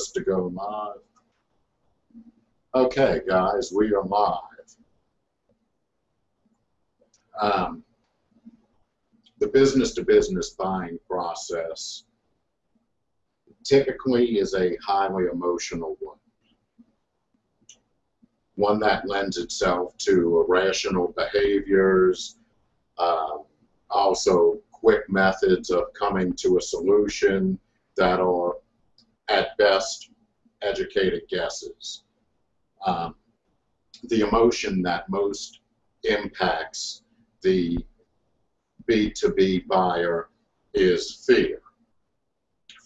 us to go live. Okay, guys, we are live. Um, the business-to-business buying process typically is a highly emotional one. One that lends itself to irrational behaviors, uh, also quick methods of coming to a solution that are at best educated guesses. Um, the emotion that most impacts the B2B buyer is fear.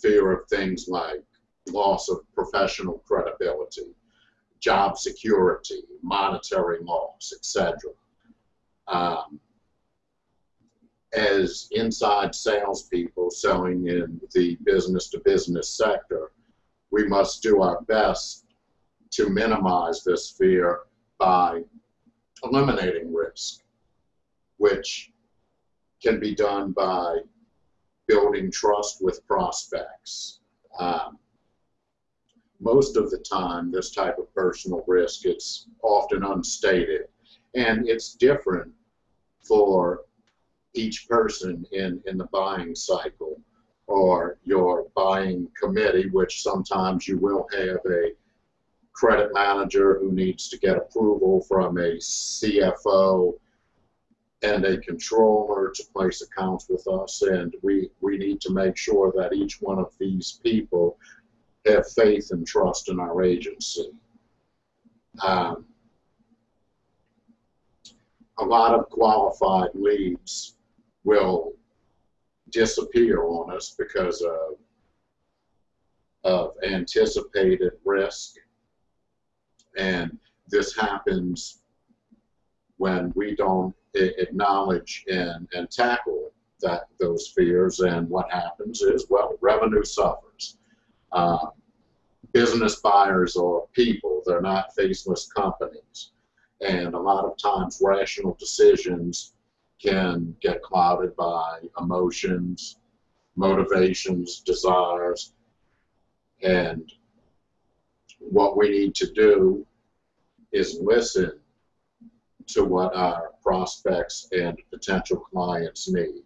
Fear of things like loss of professional credibility, job security, monetary loss, etc. Um, as inside salespeople selling in the business to business sector, we must do our best to minimize this fear by eliminating risk, which can be done by building trust with prospects. Um, most of the time, this type of personal risk, it's often unstated, and it's different for each person in, in the buying cycle or your buying committee, which sometimes you will have a credit manager who needs to get approval from a CFO and a controller to place accounts with us. And we, we need to make sure that each one of these people have faith and trust in our agency. Um, a lot of qualified leads will disappear on us because of, of anticipated risk and this happens when we don't acknowledge and, and tackle that those fears. And what happens is, well, revenue suffers. Uh, business buyers are people, they're not faceless companies. And a lot of times rational decisions can get clouded by emotions, motivations, desires, and what we need to do is listen to what our prospects and potential clients need.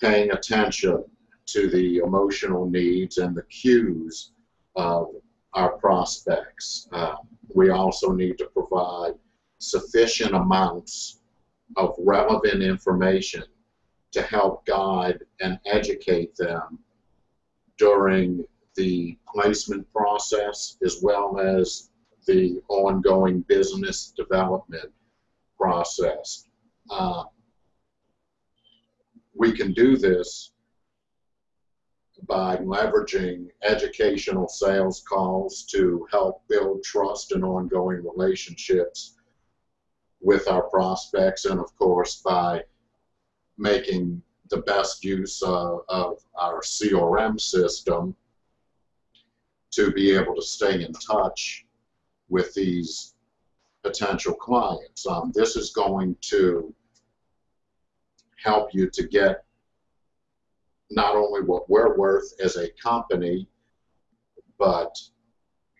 Paying attention to the emotional needs and the cues of our prospects. Uh, we also need to provide sufficient amounts of relevant information to help guide and educate them during the placement process as well as the ongoing business development process. Uh, we can do this by leveraging educational sales calls to help build trust and ongoing relationships with our prospects and of course by making the best use of, of our CRM system to be able to stay in touch with these potential clients. Um, this is going to help you to get not only what we're worth as a company, but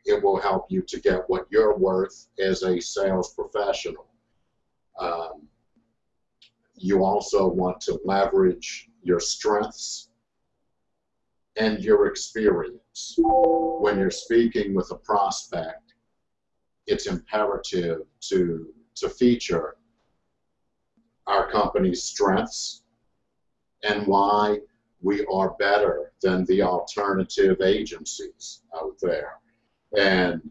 it will help you to get what you're worth as a sales professional. Um, you also want to leverage your strengths and your experience. When you're speaking with a prospect, it's imperative to, to feature our company's strengths and why we are better than the alternative agencies out there. And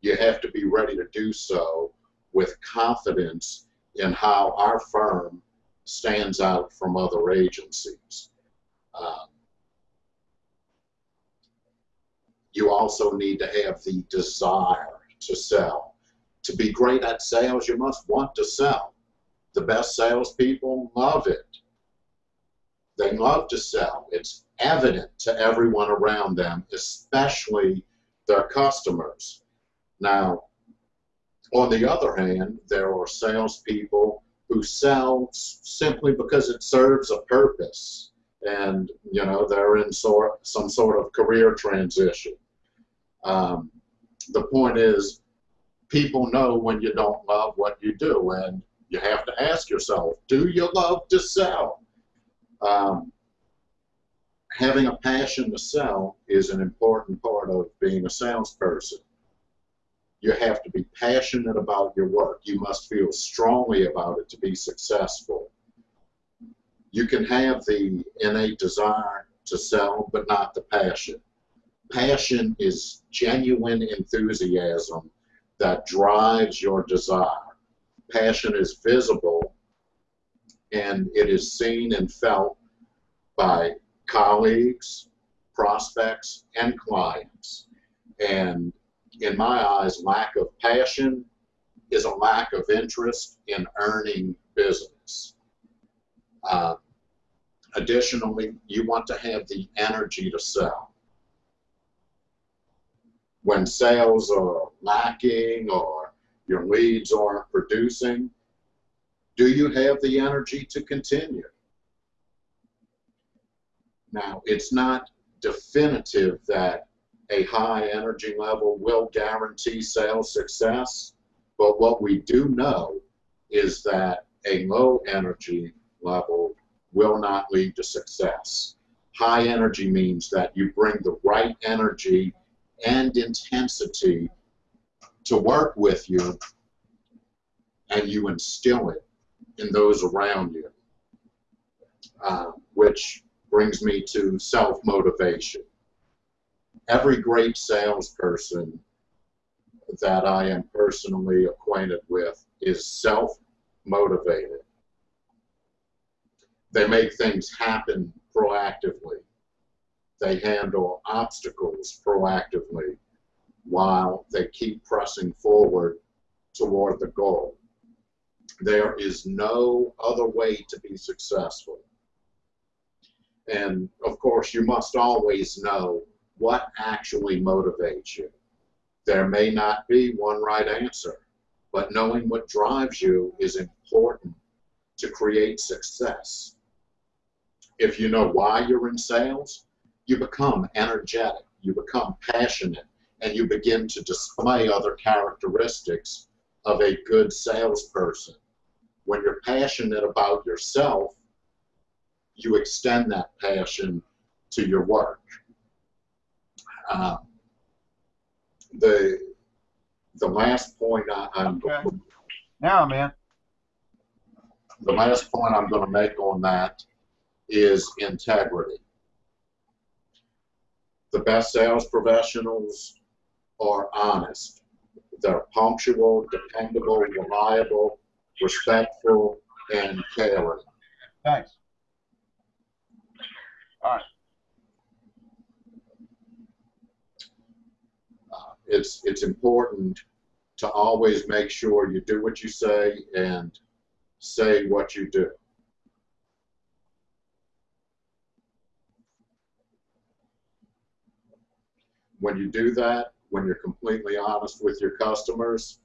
you have to be ready to do so with confidence in how our firm stands out from other agencies. Um, you also need to have the desire to sell. To be great at sales, you must want to sell. The best salespeople love it. They love to sell. It's evident to everyone around them, especially their customers. Now, on the other hand, there are salespeople who sell simply because it serves a purpose and you know they're in sort some sort of career transition Um, the point is, people know when you don't love what you do, and you have to ask yourself, do you love to sell? Um, having a passion to sell is an important part of being a salesperson. You have to be passionate about your work. You must feel strongly about it to be successful. You can have the innate desire to sell, but not the passion. Passion is genuine enthusiasm that drives your desire. Passion is visible and it is seen and felt by colleagues, prospects, and clients. And in my eyes, lack of passion is a lack of interest in earning business. Uh, additionally, you want to have the energy to sell. When sales are lacking or your leads aren't producing, do you have the energy to continue? Now, it's not definitive that a high energy level will guarantee sales success, but what we do know is that a low energy level will not lead to success. High energy means that you bring the right energy and intensity to work with you and you instill it in those around you, uh, which brings me to self-motivation. Every great salesperson that I am personally acquainted with is self-motivated. They make things happen proactively. They handle obstacles proactively while they keep pressing forward toward the goal. There is no other way to be successful. And of course, you must always know what actually motivates you. There may not be one right answer, but knowing what drives you is important to create success. If you know why you're in sales, you become energetic, you become passionate, and you begin to display other characteristics of a good salesperson. When you're passionate about yourself, you extend that passion to your work. Uh, the the last point I, am okay. now, man. The last point I'm going to make on that is integrity. The best sales professionals are honest. They're punctual, dependable, reliable, respectful, and caring. Thanks. All right. It's it's important to always make sure you do what you say and say what you do. When you do that, when you're completely honest with your customers,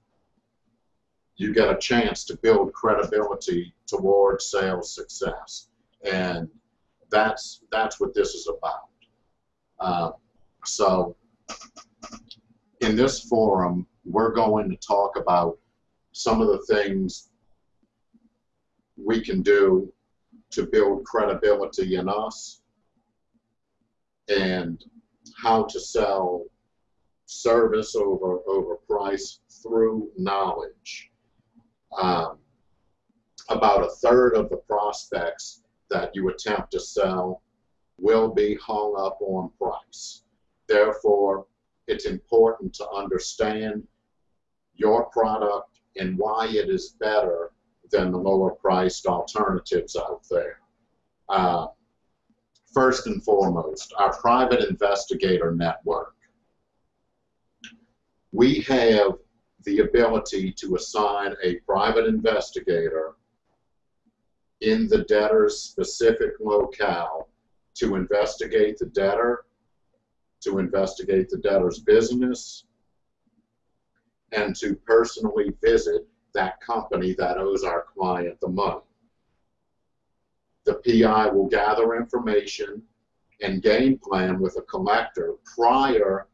you get a chance to build credibility towards sales success. And that's that's what this is about. Uh, so in this forum, we're going to talk about some of the things we can do to build credibility in us and how to sell service over over price through knowledge. Um, about a third of the prospects that you attempt to sell will be hung up on price. Therefore, it's important to understand your product and why it is better than the lower priced alternatives out there. Uh, first and foremost, our private investigator network. We have the ability to assign a private investigator in the debtor's specific locale to investigate the debtor, to investigate the debtor's business, and to personally visit that company that owes our client the money. The PI will gather information and game plan with a collector prior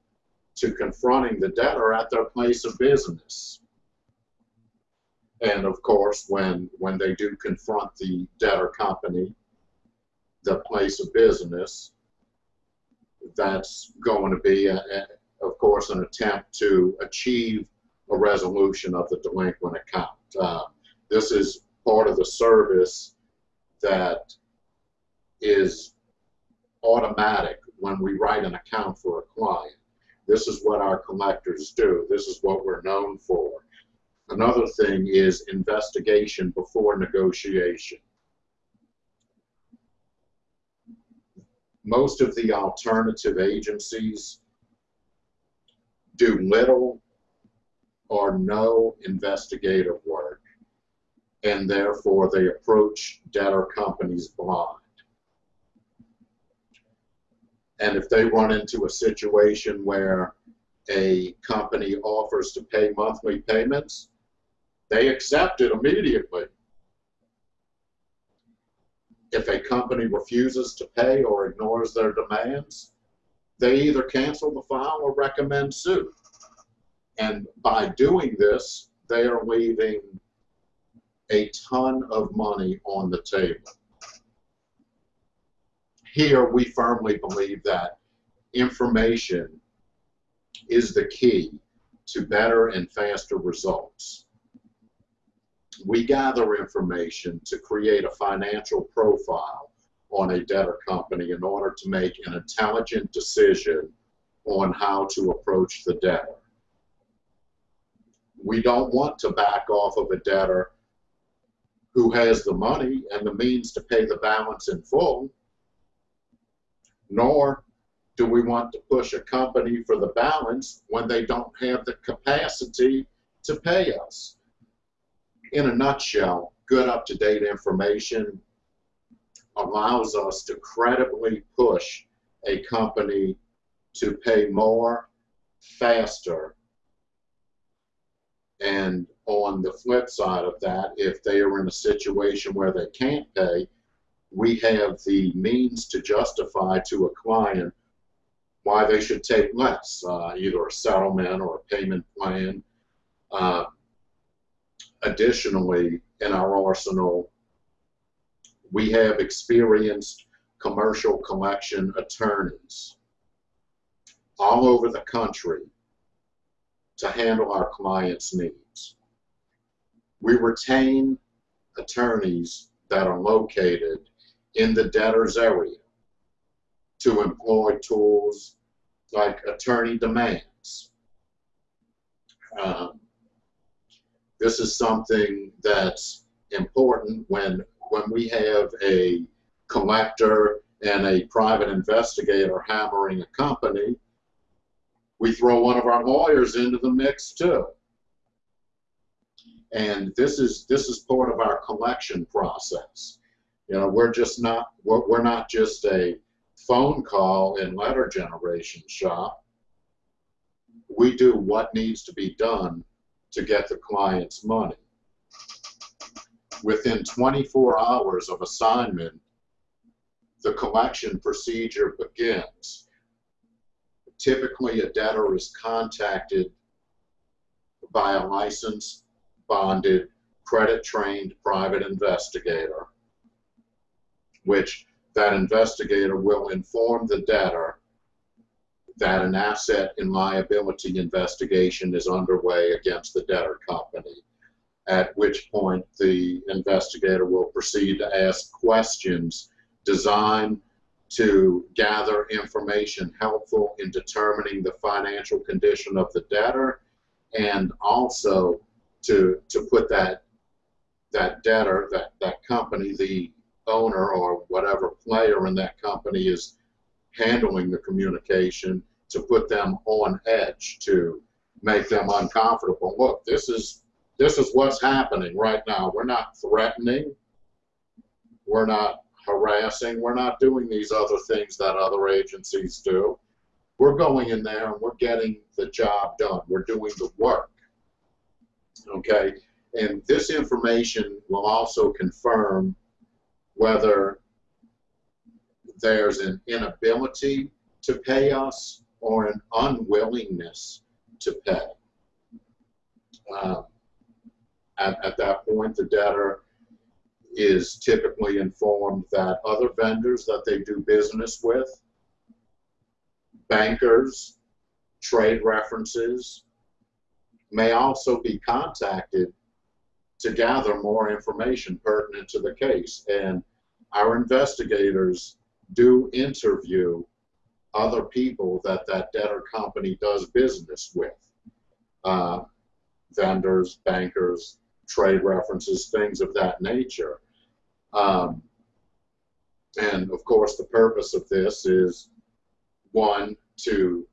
to confronting the debtor at their place of business. And of course, when, when they do confront the debtor company, the place of business, that's going to be, a, a, of course, an attempt to achieve a resolution of the delinquent account. Uh, this is part of the service that is automatic when we write an account for a client. This is what our collectors do. This is what we're known for. Another thing is investigation before negotiation. Most of the alternative agencies do little or no investigative work, and therefore they approach debtor companies blind. And if they run into a situation where a company offers to pay monthly payments, they accept it immediately. If a company refuses to pay or ignores their demands, they either cancel the file or recommend suit. And by doing this, they are leaving a ton of money on the table. Here, we firmly believe that information is the key to better and faster results. We gather information to create a financial profile on a debtor company in order to make an intelligent decision on how to approach the debtor. We don't want to back off of a debtor who has the money and the means to pay the balance in full, nor do we want to push a company for the balance when they don't have the capacity to pay us. In a nutshell, good up-to-date information allows us to credibly push a company to pay more faster and on the flip side of that, if they are in a situation where they can't pay, we have the means to justify to a client why they should take less, uh, either a settlement or a payment plan. Uh, additionally, in our arsenal, we have experienced commercial collection attorneys all over the country to handle our clients' needs. We retain attorneys that are located in the debtor's area to employ tools like attorney demands. Um, this is something that's important when when we have a collector and a private investigator hammering a company we throw one of our lawyers into the mix too. And this is this is part of our collection process. You know, we're just not we're, we're not just a phone call and letter generation shop. We do what needs to be done to get the client's money. Within 24 hours of assignment, the collection procedure begins typically a debtor is contacted by a licensed, bonded, credit-trained private investigator, which that investigator will inform the debtor that an asset and liability investigation is underway against the debtor company, at which point the investigator will proceed to ask questions designed to gather information helpful in determining the financial condition of the debtor and also to to put that that debtor that that company the owner or whatever player in that company is handling the communication to put them on edge to make them uncomfortable look this is this is what's happening right now we're not threatening we're not harassing. We're not doing these other things that other agencies do. We're going in there and we're getting the job done. We're doing the work. Okay? And this information will also confirm whether there's an inability to pay us or an unwillingness to pay. Um, at, at that point, the debtor is typically informed that other vendors that they do business with, bankers, trade references, may also be contacted to gather more information pertinent to the case. And our investigators do interview other people that that debtor company does business with. Uh, vendors, bankers, trade references, things of that nature. Um, and of course, the purpose of this is one, to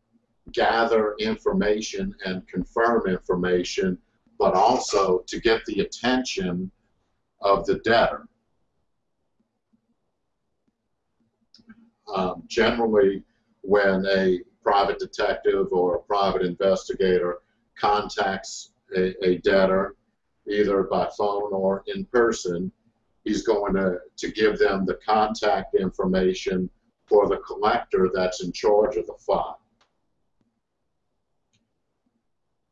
gather information and confirm information, but also to get the attention of the debtor. Um, generally, when a private detective or a private investigator contacts a, a debtor, either by phone or in person, he's going to, to give them the contact information for the collector that's in charge of the file.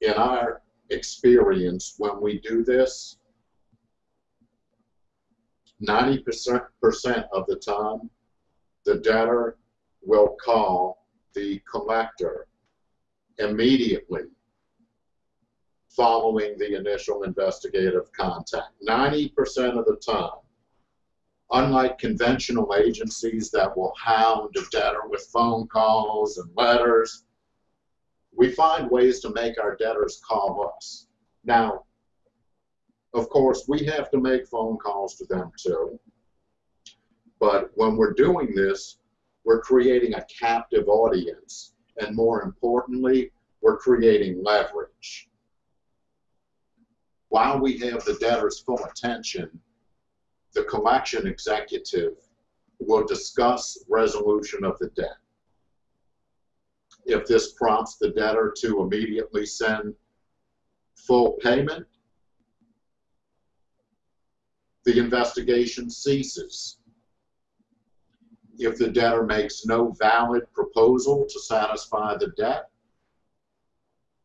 In our experience, when we do this, 90% of the time, the debtor will call the collector immediately following the initial investigative contact. 90% of the time. Unlike conventional agencies that will hound a debtor with phone calls and letters, we find ways to make our debtors call us. Now, of course, we have to make phone calls to them too. But when we're doing this, we're creating a captive audience. And more importantly, we're creating leverage. While we have the debtor's full attention, the collection executive will discuss resolution of the debt. If this prompts the debtor to immediately send full payment, the investigation ceases. If the debtor makes no valid proposal to satisfy the debt,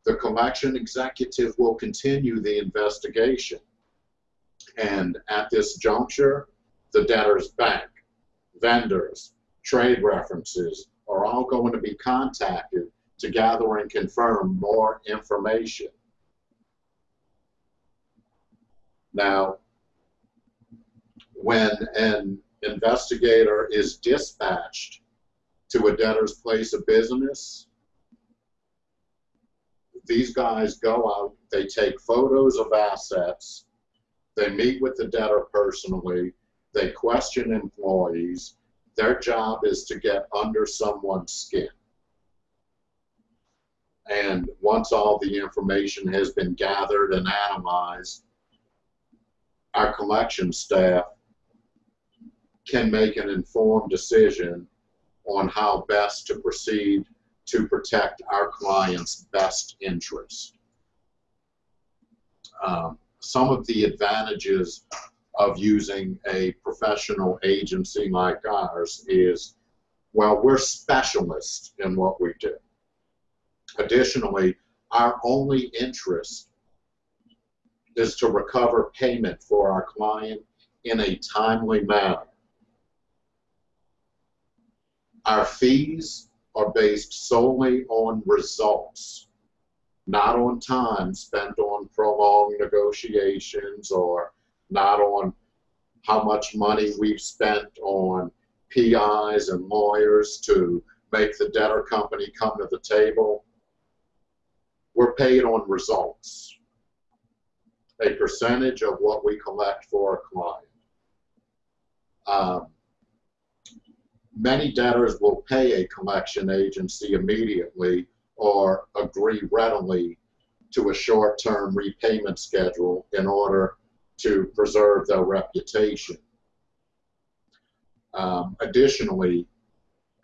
the collection executive will continue the investigation. And at this juncture, the debtor's bank, vendors, trade references are all going to be contacted to gather and confirm more information. Now, when an investigator is dispatched to a debtor's place of business, these guys go out, they take photos of assets, they meet with the debtor personally, they question employees. Their job is to get under someone's skin. And once all the information has been gathered and analyzed, our collection staff can make an informed decision on how best to proceed to protect our client's best interest. Um, some of the advantages of using a professional agency like ours is, well, we're specialists in what we do. Additionally, our only interest is to recover payment for our client in a timely manner. Our fees are based solely on results, not on time spent on prolonged negotiations or not on how much money we've spent on PIs and lawyers to make the debtor company come to the table. We're paid on results, a percentage of what we collect for a client. Um, many debtors will pay a collection agency immediately or agree readily to a short-term repayment schedule in order to preserve their reputation. Um, additionally,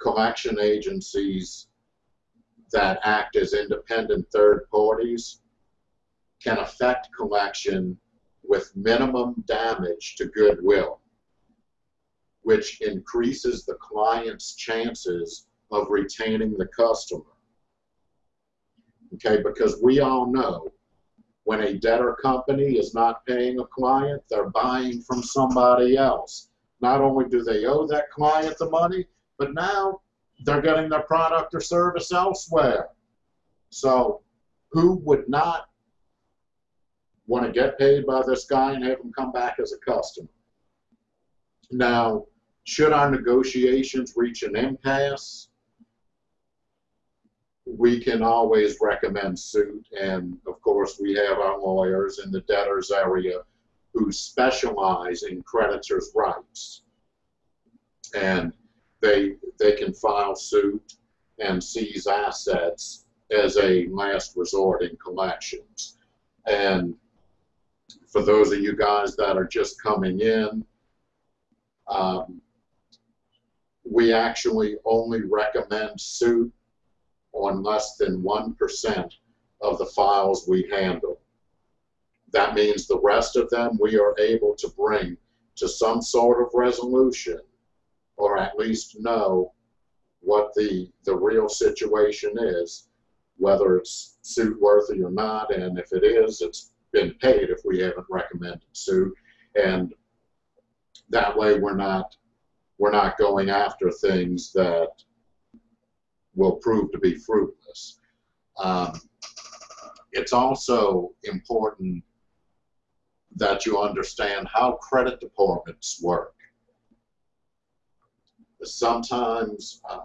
collection agencies that act as independent third parties can affect collection with minimum damage to goodwill which increases the client's chances of retaining the customer. Okay, because we all know when a debtor company is not paying a client, they're buying from somebody else. Not only do they owe that client the money, but now they're getting their product or service elsewhere. So who would not want to get paid by this guy and have him come back as a customer? Now, should our negotiations reach an impasse, we can always recommend suit. And of course, we have our lawyers in the debtors area who specialize in creditors' rights. And they, they can file suit and seize assets as a last resort in collections. And for those of you guys that are just coming in, um, we actually only recommend suit on less than 1% of the files we handle. That means the rest of them we are able to bring to some sort of resolution or at least know what the, the real situation is, whether it's suit worthy or not, and if it is, it's been paid if we haven't recommended suit. And that way we're not we're not going after things that will prove to be fruitless. Um, it's also important that you understand how credit departments work. Sometimes, uh,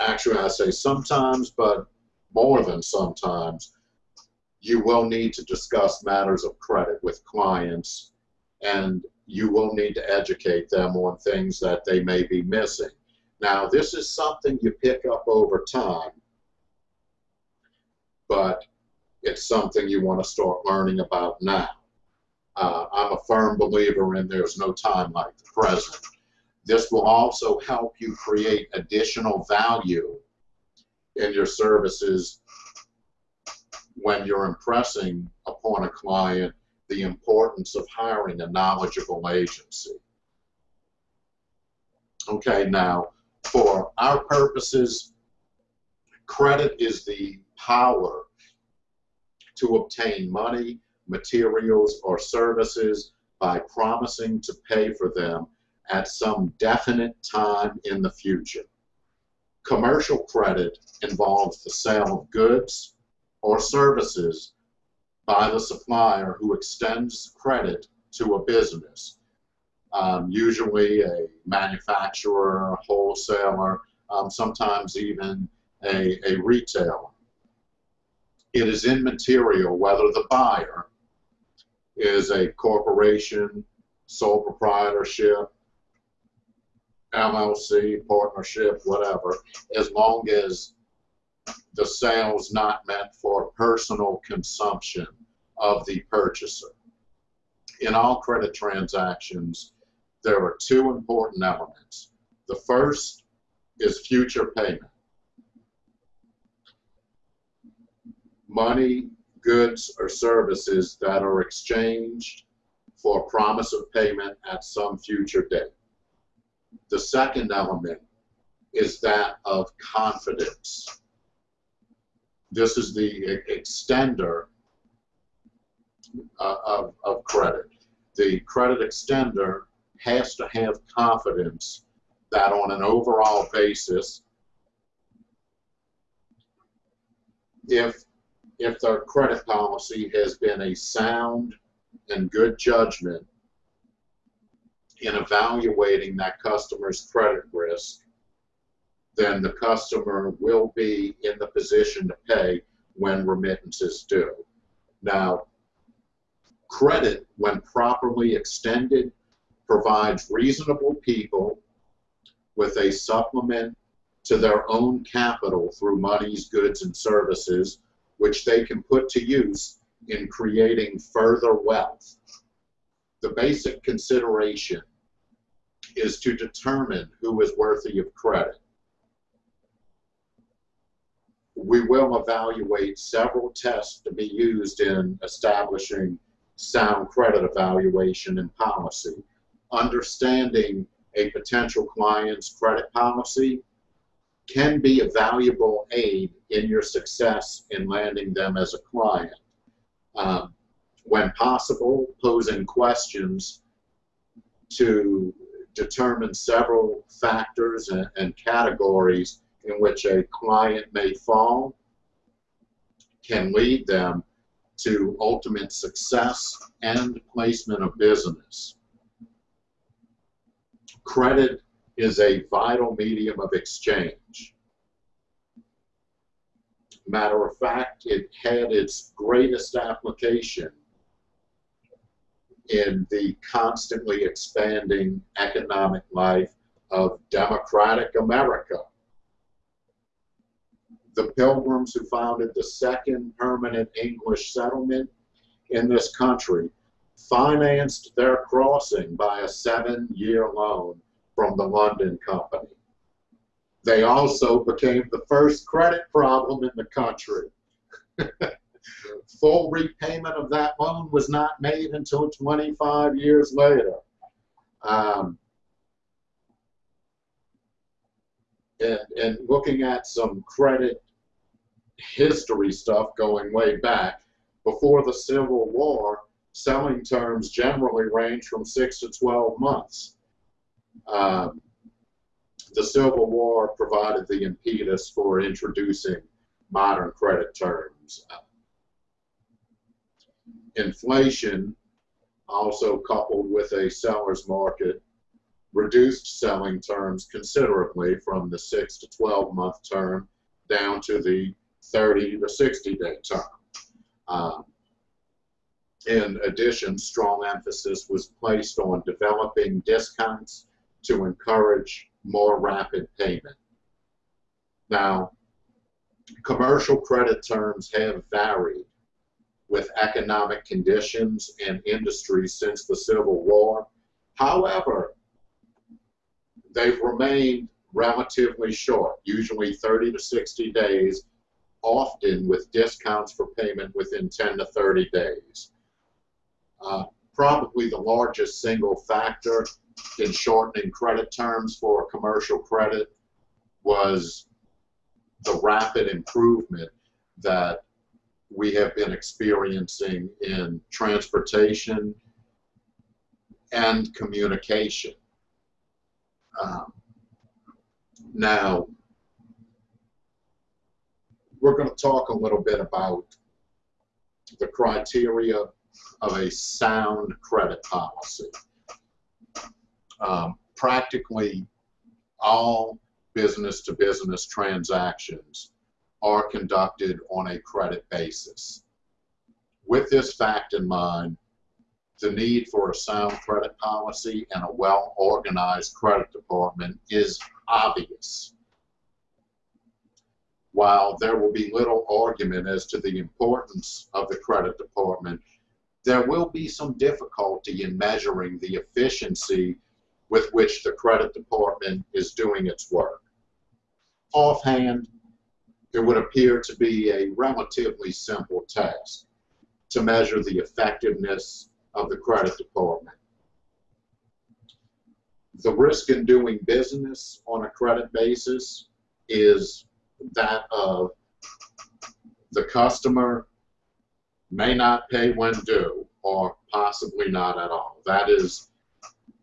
actually I say sometimes, but more than sometimes, you will need to discuss matters of credit with clients and you will need to educate them on things that they may be missing. Now, this is something you pick up over time, but it's something you want to start learning about now. Uh, I'm a firm believer in there's no time like the present. This will also help you create additional value in your services when you're impressing upon a client the importance of hiring a knowledgeable agency. Okay, now for our purposes, credit is the power to obtain money, materials, or services by promising to pay for them at some definite time in the future. Commercial credit involves the sale of goods or services by the supplier who extends credit to a business, um, usually a manufacturer, a wholesaler, um, sometimes even a, a retailer. It is immaterial whether the buyer is a corporation, sole proprietorship, LLC, partnership, whatever, as long as the sale's not meant for personal consumption of the purchaser. In all credit transactions, there are two important elements. The first is future payment. Money, goods, or services that are exchanged for promise of payment at some future date. The second element is that of confidence. This is the extender uh, of, of credit. The credit extender has to have confidence that on an overall basis, if if their credit policy has been a sound and good judgment in evaluating that customer's credit risk, then the customer will be in the position to pay when remittances due. Now, credit, when properly extended, provides reasonable people with a supplement to their own capital through monies, goods, and services, which they can put to use in creating further wealth. The basic consideration is to determine who is worthy of credit we will evaluate several tests to be used in establishing sound credit evaluation and policy. Understanding a potential client's credit policy can be a valuable aid in your success in landing them as a client. Um, when possible, posing questions to determine several factors and, and categories in which a client may fall can lead them to ultimate success and placement of business. Credit is a vital medium of exchange. Matter of fact, it had its greatest application in the constantly expanding economic life of democratic America. The pilgrims who founded the second permanent English settlement in this country financed their crossing by a seven year loan from the London Company. They also became the first credit problem in the country. Full repayment of that loan was not made until 25 years later. Um, and, and looking at some credit history stuff going way back, before the Civil War, selling terms generally range from six to 12 months. Um, the Civil War provided the impetus for introducing modern credit terms. Inflation, also coupled with a seller's market, reduced selling terms considerably from the 6 to 12 month term down to the 30 to 60 day term. Um, in addition, strong emphasis was placed on developing discounts to encourage more rapid payment. Now, commercial credit terms have varied with economic conditions and industries since the Civil War. However, they've remained relatively short, usually 30 to 60 days, often with discounts for payment within 10 to 30 days. Uh, probably the largest single factor in shortening credit terms for commercial credit was the rapid improvement that we have been experiencing in transportation and communication. Um, now, we're going to talk a little bit about the criteria of a sound credit policy. Um, practically all business to business transactions are conducted on a credit basis. With this fact in mind, the need for a sound credit policy and a well organized credit department is obvious. While there will be little argument as to the importance of the credit department, there will be some difficulty in measuring the efficiency with which the credit department is doing its work. Offhand, it would appear to be a relatively simple task to measure the effectiveness of the credit department. The risk in doing business on a credit basis is that of the customer may not pay when due or possibly not at all. That is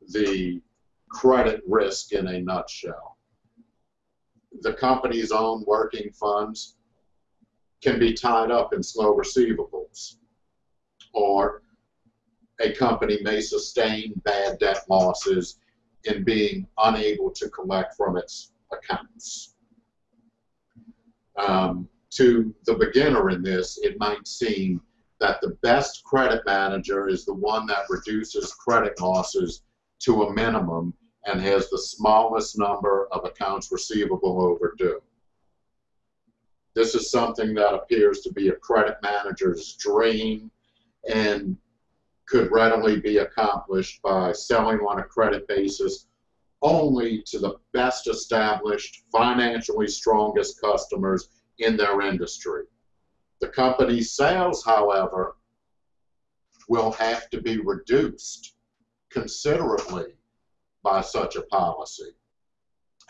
the credit risk in a nutshell. The company's own working funds can be tied up in slow receivables, or a company may sustain bad debt losses in being unable to collect from its accounts. Um, to the beginner in this, it might seem that the best credit manager is the one that reduces credit losses to a minimum and has the smallest number of accounts receivable overdue. This is something that appears to be a credit manager's dream and could readily be accomplished by selling on a credit basis only to the best established, financially strongest customers in their industry. The company's sales, however, will have to be reduced considerably by such a policy.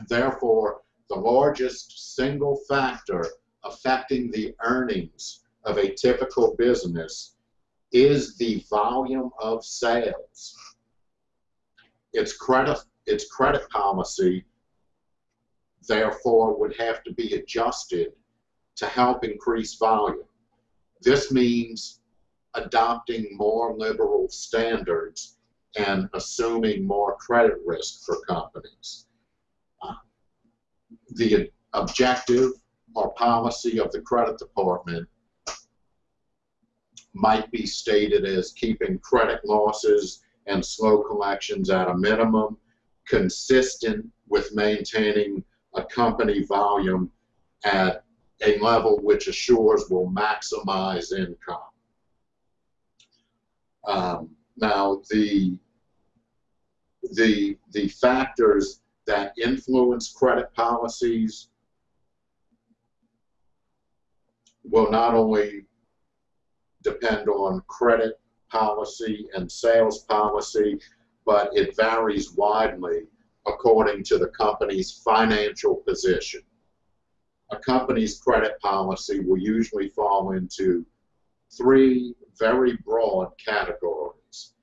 Therefore, the largest single factor affecting the earnings of a typical business is the volume of sales. Its credit, its credit policy, therefore, would have to be adjusted to help increase volume. This means adopting more liberal standards and assuming more credit risk for companies. Uh, the objective or policy of the credit department might be stated as keeping credit losses and slow collections at a minimum, consistent with maintaining a company volume at a level which assures will maximize income. Um, now, the, the, the factors that influence credit policies will not only depend on credit policy and sales policy, but it varies widely according to the company's financial position. A company's credit policy will usually fall into three very broad categories,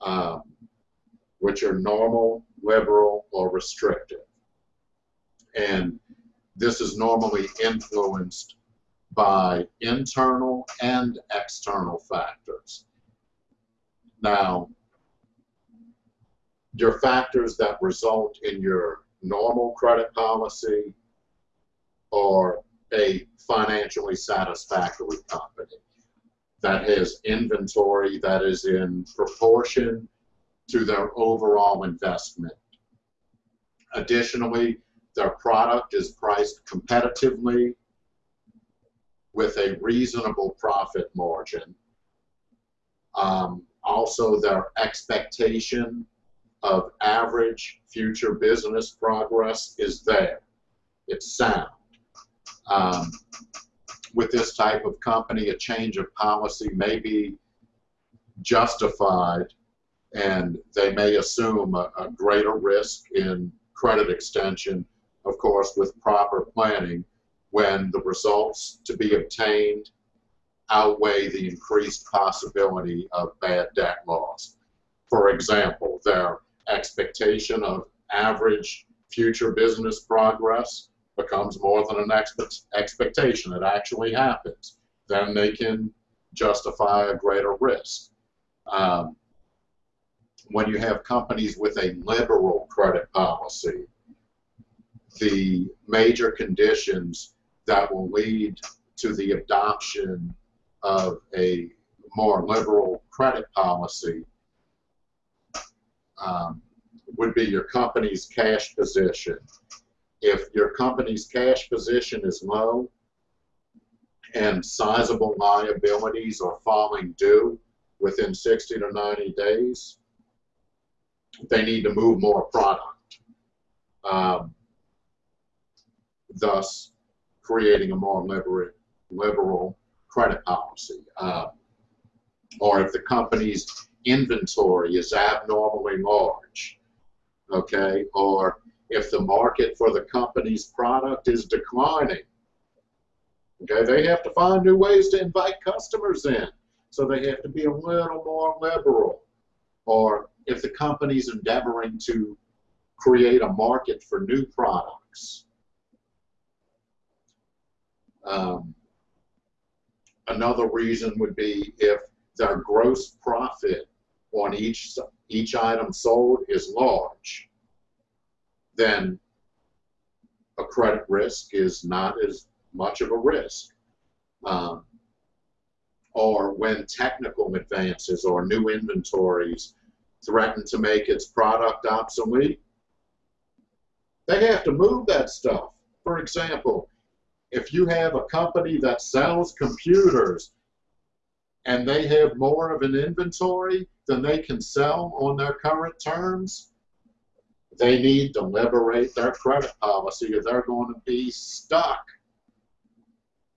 um, which are normal, liberal, or restrictive. And this is normally influenced by internal and external factors. Now, your factors that result in your normal credit policy or a financially satisfactory company that has inventory that is in proportion to their overall investment. Additionally, their product is priced competitively with a reasonable profit margin. Um, also, their expectation of average future business progress is there. It's sound. Um, with this type of company, a change of policy may be justified and they may assume a, a greater risk in credit extension, of course, with proper planning when the results to be obtained outweigh the increased possibility of bad debt loss. For example, their expectation of average future business progress becomes more than an expect expectation. It actually happens. Then they can justify a greater risk. Um, when you have companies with a liberal credit policy, the major conditions that will lead to the adoption of a more liberal credit policy um, would be your company's cash position. If your company's cash position is low and sizable liabilities are falling due within 60 to 90 days, they need to move more product. Um, thus, creating a more liberal, liberal credit policy. Uh, or if the company's inventory is abnormally large, okay, or if the market for the company's product is declining, okay, they have to find new ways to invite customers in. So they have to be a little more liberal. Or if the company's endeavoring to create a market for new products, um, another reason would be if their gross profit on each each item sold is large, then a credit risk is not as much of a risk. Um, or when technical advances or new inventories threaten to make its product obsolete, they have to move that stuff. For example, if you have a company that sells computers and they have more of an inventory than they can sell on their current terms, they need to liberate their credit policy or they're going to be stuck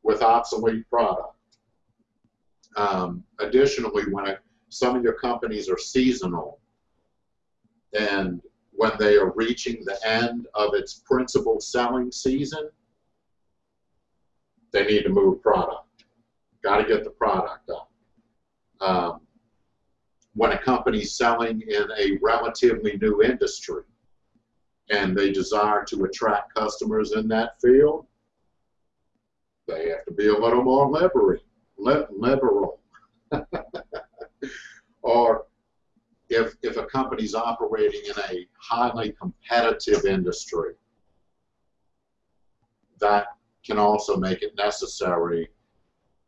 with obsolete product. Um, additionally, when it, some of your companies are seasonal and when they are reaching the end of its principal selling season, they need to move product. Got to get the product up. Um, when a company's selling in a relatively new industry and they desire to attract customers in that field, they have to be a little more liberal. liberal. or if, if a company's operating in a highly competitive industry, that can also make it necessary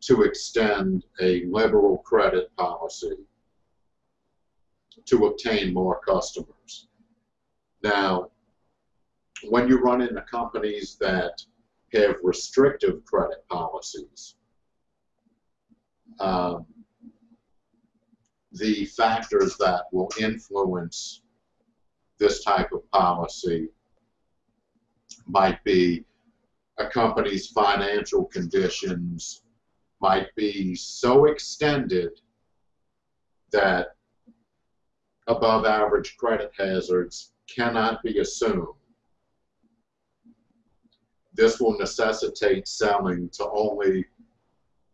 to extend a liberal credit policy to obtain more customers. Now, when you run into companies that have restrictive credit policies, um, the factors that will influence this type of policy might be a company's financial conditions might be so extended that above average credit hazards cannot be assumed. This will necessitate selling to only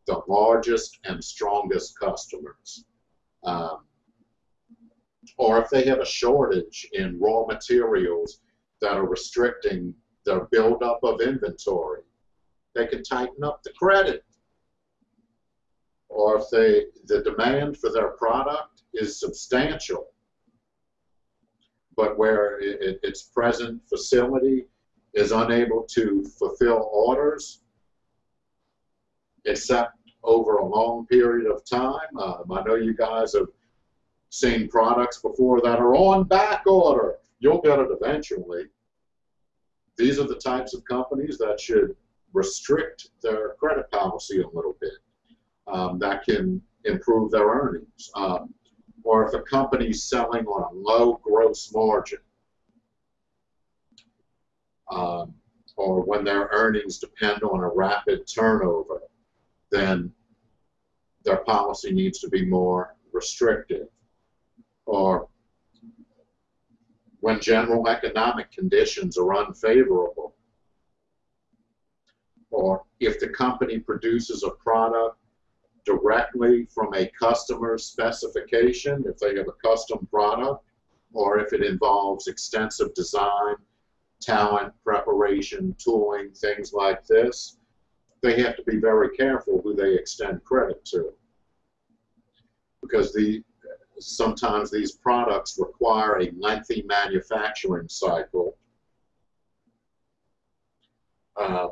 the largest and strongest customers. Um, or if they have a shortage in raw materials that are restricting their buildup of inventory, they can tighten up the credit. Or if they, the demand for their product is substantial, but where it, its present facility is unable to fulfill orders, except over a long period of time. Um, I know you guys have seen products before that are on back order. You'll get it eventually. These are the types of companies that should restrict their credit policy a little bit. Um, that can improve their earnings. Um, or if a company's selling on a low gross margin, um, or when their earnings depend on a rapid turnover, then their policy needs to be more restrictive. Or when general economic conditions are unfavorable, or if the company produces a product directly from a customer specification, if they have a custom product, or if it involves extensive design, talent, preparation, tooling, things like this, they have to be very careful who they extend credit to. Because the, sometimes these products require a lengthy manufacturing cycle. Um,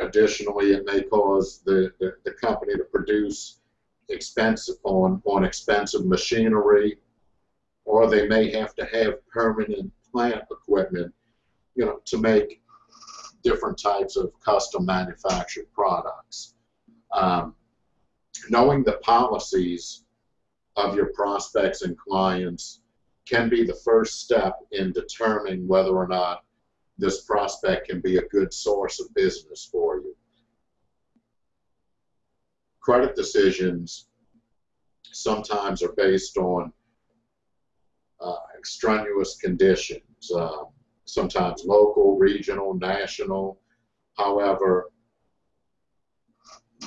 additionally, it may cause the, the, the, company to produce expensive on, on expensive machinery, or they may have to have permanent plant equipment, you know, to make different types of custom manufactured products. Um, knowing the policies of your prospects and clients can be the first step in determining whether or not this prospect can be a good source of business for you. Credit decisions sometimes are based on uh, extraneous conditions. Um, sometimes local, regional, national. However,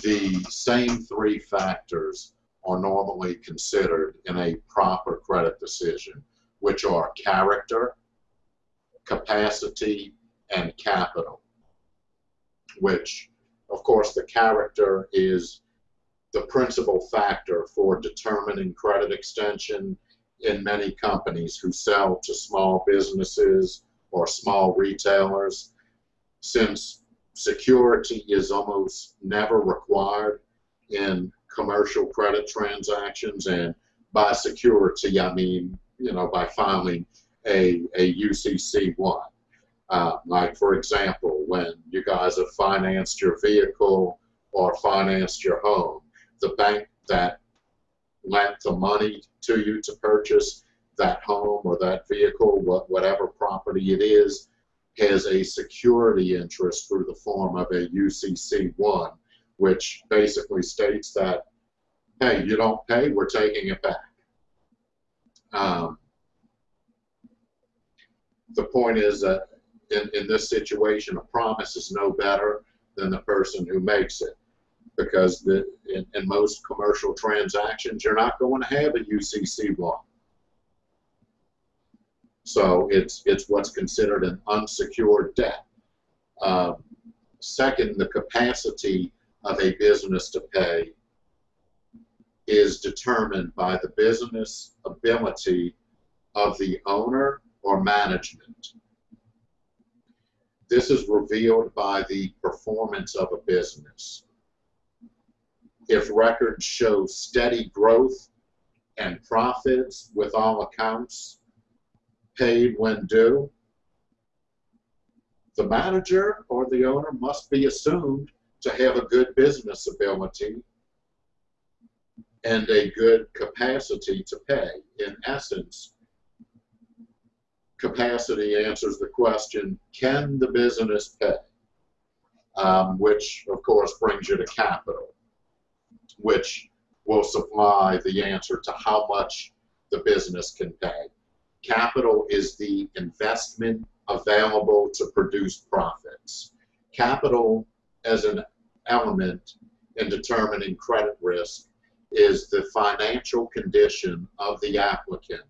the same three factors are normally considered in a proper credit decision, which are character, capacity, and capital, which, of course, the character is the principal factor for determining credit extension in many companies who sell to small businesses or small retailers, since security is almost never required in commercial credit transactions, and by security, I mean, you know, by filing a, a UCC1. Uh, like, for example, when you guys have financed your vehicle or financed your home, the bank that lent the money to you to purchase that home or that vehicle, whatever property it is, has a security interest through the form of a UCC1, which basically states that, hey, you don't pay, we're taking it back. Um, the point is that in, in this situation, a promise is no better than the person who makes it. Because the, in, in most commercial transactions, you're not going to have a UCC block. So it's, it's what's considered an unsecured debt. Um, second, the capacity of a business to pay is determined by the business ability of the owner or management. This is revealed by the performance of a business. If records show steady growth and profits with all accounts paid when due, the manager or the owner must be assumed to have a good business ability and a good capacity to pay. In essence, capacity answers the question, can the business pay? Um, which, of course, brings you to capital, which will supply the answer to how much the business can pay. Capital is the investment available to produce profits. Capital as an element in determining credit risk is the financial condition of the applicant,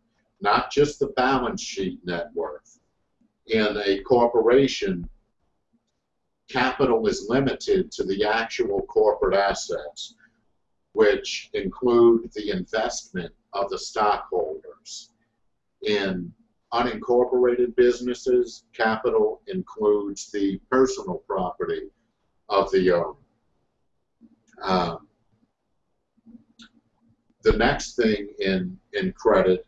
not just the balance sheet net worth. In a corporation, capital is limited to the actual corporate assets, which include the investment of the stockholders. In unincorporated businesses, capital includes the personal property of the owner. Um, the next thing in, in credit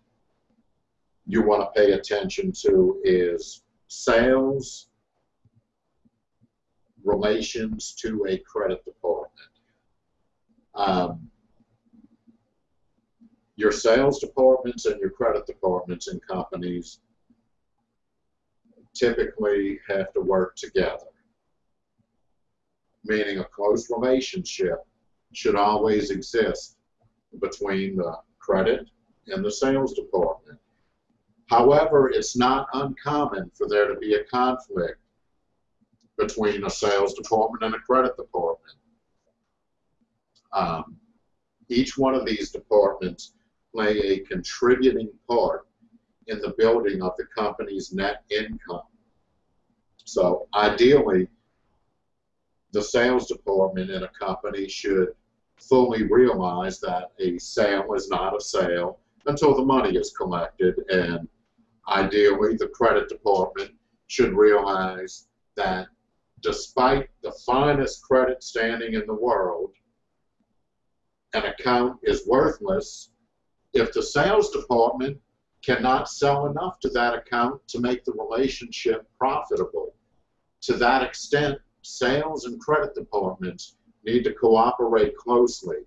you want to pay attention to is sales relations to a credit department. Um, your sales departments and your credit departments in companies typically have to work together, meaning a close relationship should always exist between the credit and the sales department. However, it's not uncommon for there to be a conflict between a sales department and a credit department. Um, each one of these departments play a contributing part in the building of the company's net income. So ideally, the sales department in a company should fully realize that a sale is not a sale until the money is collected and ideally the credit department should realize that despite the finest credit standing in the world an account is worthless if the sales department cannot sell enough to that account to make the relationship profitable to that extent sales and credit departments need to cooperate closely.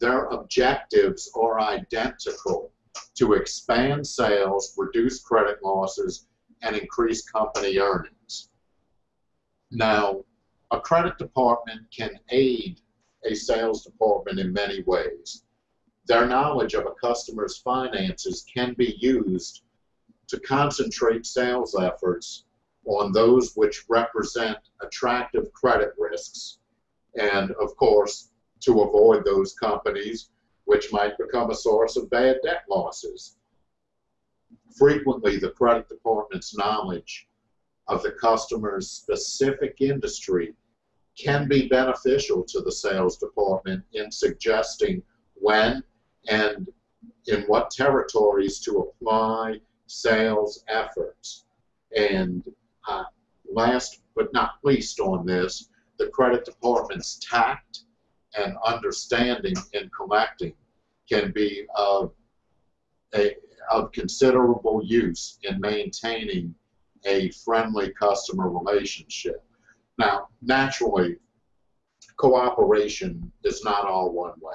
Their objectives are identical to expand sales, reduce credit losses, and increase company earnings. Now, a credit department can aid a sales department in many ways. Their knowledge of a customer's finances can be used to concentrate sales efforts on those which represent attractive credit risks and of course to avoid those companies which might become a source of bad debt losses. Frequently, the credit department's knowledge of the customer's specific industry can be beneficial to the sales department in suggesting when and in what territories to apply sales efforts. And uh, last but not least on this, the credit department's tact and understanding in collecting can be of, a, of considerable use in maintaining a friendly customer relationship. Now, naturally, cooperation is not all one way.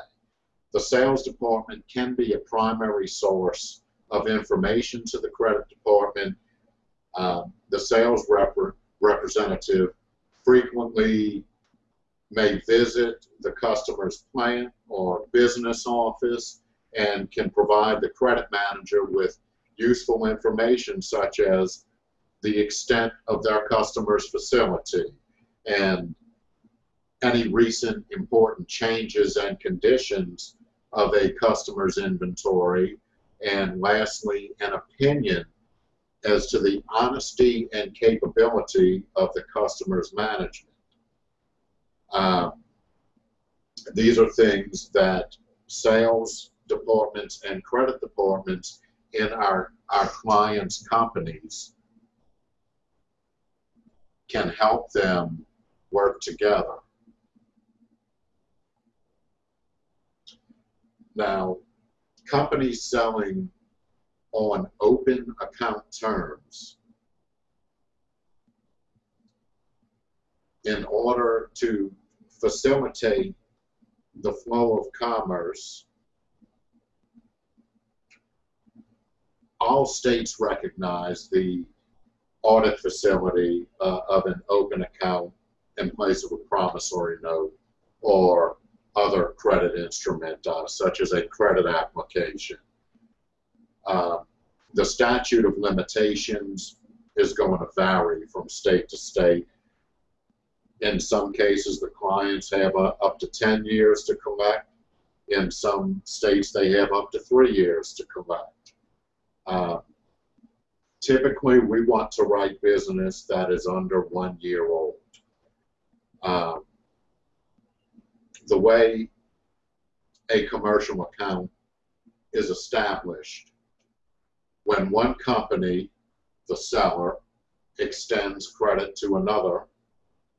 The sales department can be a primary source of information to the credit department. Uh, the sales rep representative frequently may visit the customer's plant or business office and can provide the credit manager with useful information such as the extent of their customer's facility and any recent important changes and conditions of a customer's inventory. And lastly, an opinion as to the honesty and capability of the customer's management. Um, these are things that sales departments and credit departments in our, our clients' companies can help them work together. Now, companies selling on open account terms in order to facilitate the flow of commerce, all states recognize the audit facility uh, of an open account in place of a promissory note or other credit instrument, uh, such as a credit application. Uh, the statute of limitations is going to vary from state to state. In some cases, the clients have uh, up to 10 years to collect. In some states, they have up to three years to collect. Uh, typically, we want to write business that is under one year old. Um, the way a commercial account is established when one company, the seller, extends credit to another,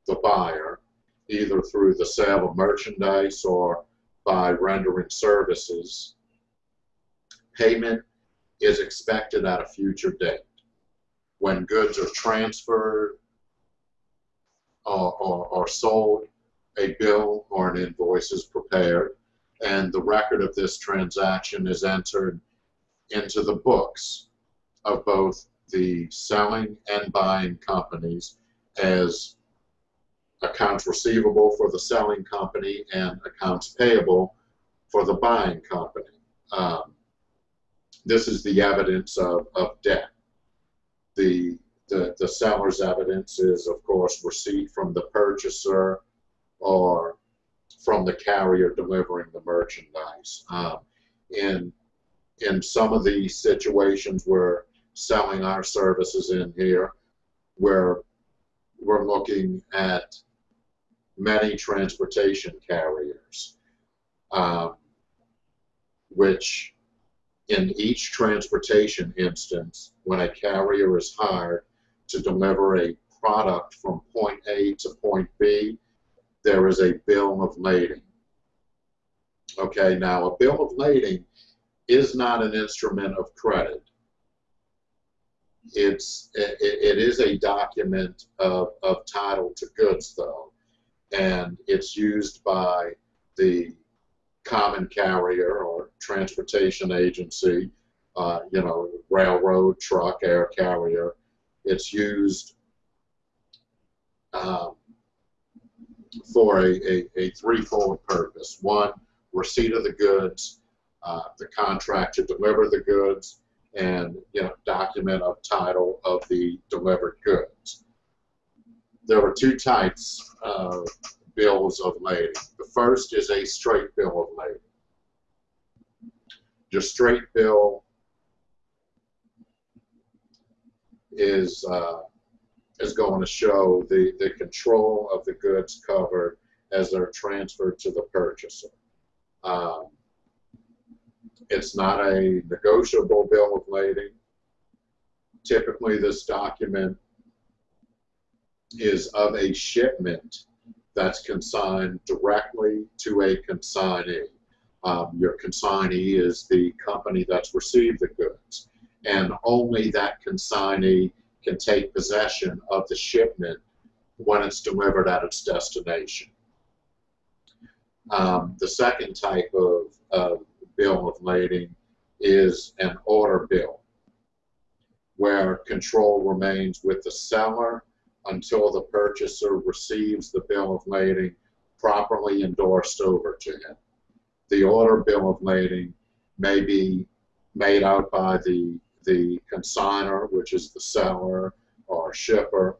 the buyer, either through the sale of merchandise or by rendering services, payment is expected at a future date. When goods are transferred or, or, or sold, a bill or an invoice is prepared, and the record of this transaction is entered into the books of both the selling and buying companies as accounts receivable for the selling company and accounts payable for the buying company. Um, this is the evidence of, of debt. The, the, the seller's evidence is, of course, receipt from the purchaser or from the carrier delivering the merchandise. Um, in in some of these situations we're selling our services in here, where we're looking at many transportation carriers, um, which in each transportation instance, when a carrier is hired to deliver a product from point A to point B, there is a bill of lading. Okay, now a bill of lading is not an instrument of credit. It's it, it is a document of, of title to goods though, and it's used by the common carrier or transportation agency, uh, you know, railroad, truck, air carrier. It's used um, for a, a, a threefold purpose. One, receipt of the goods, uh, the contract to deliver the goods, and you know, document of title of the delivered goods. There are two types of bills of lading. The first is a straight bill of lading. Your straight bill is uh, is going to show the, the control of the goods covered as they're transferred to the purchaser. Um, it's not a negotiable bill of lading. Typically, this document is of a shipment that's consigned directly to a consignee. Um, your consignee is the company that's received the goods, and only that consignee can take possession of the shipment when it's delivered at its destination. Um, the second type of, of bill of lading is an order bill, where control remains with the seller until the purchaser receives the bill of lading properly endorsed over to him. The order bill of lading may be made out by the the consigner, which is the seller, or shipper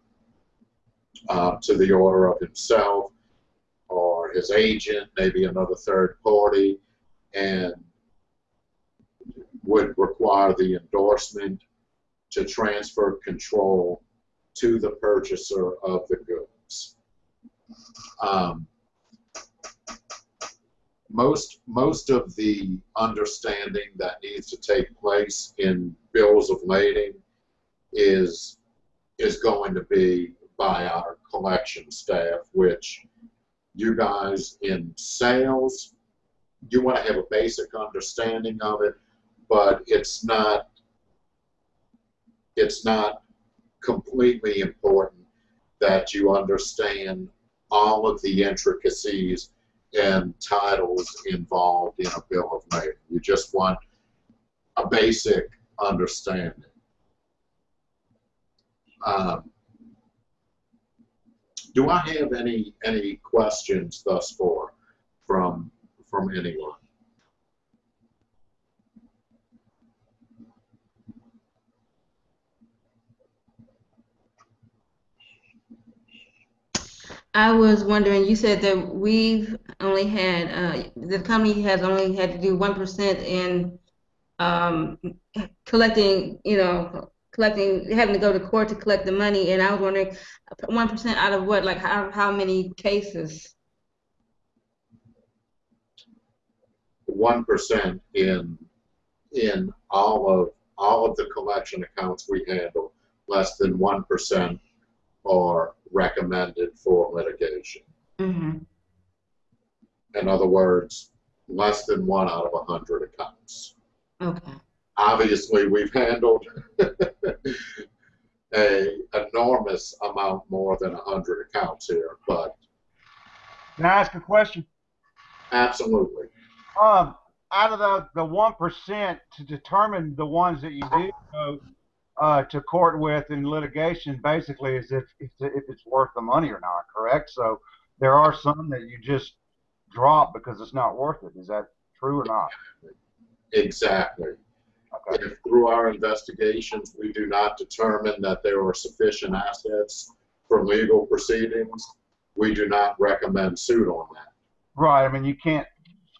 uh, to the order of himself or his agent, maybe another third party, and would require the endorsement to transfer control to the purchaser of the goods. Um, most most of the understanding that needs to take place in bills of lading is is going to be by our collection staff, which you guys in sales, you want to have a basic understanding of it, but it's not it's not completely important that you understand all of the intricacies and titles involved in a bill of lading. You just want a basic understanding. Um, do I have any any questions thus far from from anyone? I was wondering, you said that we've only had, uh, the company has only had to do one percent in, um, collecting, you know, collecting, having to go to court to collect the money, and I was wondering, one percent out of what, like, how, how many cases? One percent in in all of all of the collection accounts we handle, less than one percent are recommended for litigation. Mm-hmm, In other words, less than one out of a hundred accounts. okay, Obviously, we've handled a enormous amount more than a hundred accounts here, but Can I ask a question? absolutely. Um, out of the the one percent to determine the ones that you do go uh, to court with in litigation, basically, is if if, if it's worth the money or not. Correct. So there are some that you just drop because it's not worth it. Is that true or not? Exactly. Okay. If through our investigations, we do not determine that there are sufficient assets for legal proceedings, we do not recommend suit on that. Right. I mean, you can't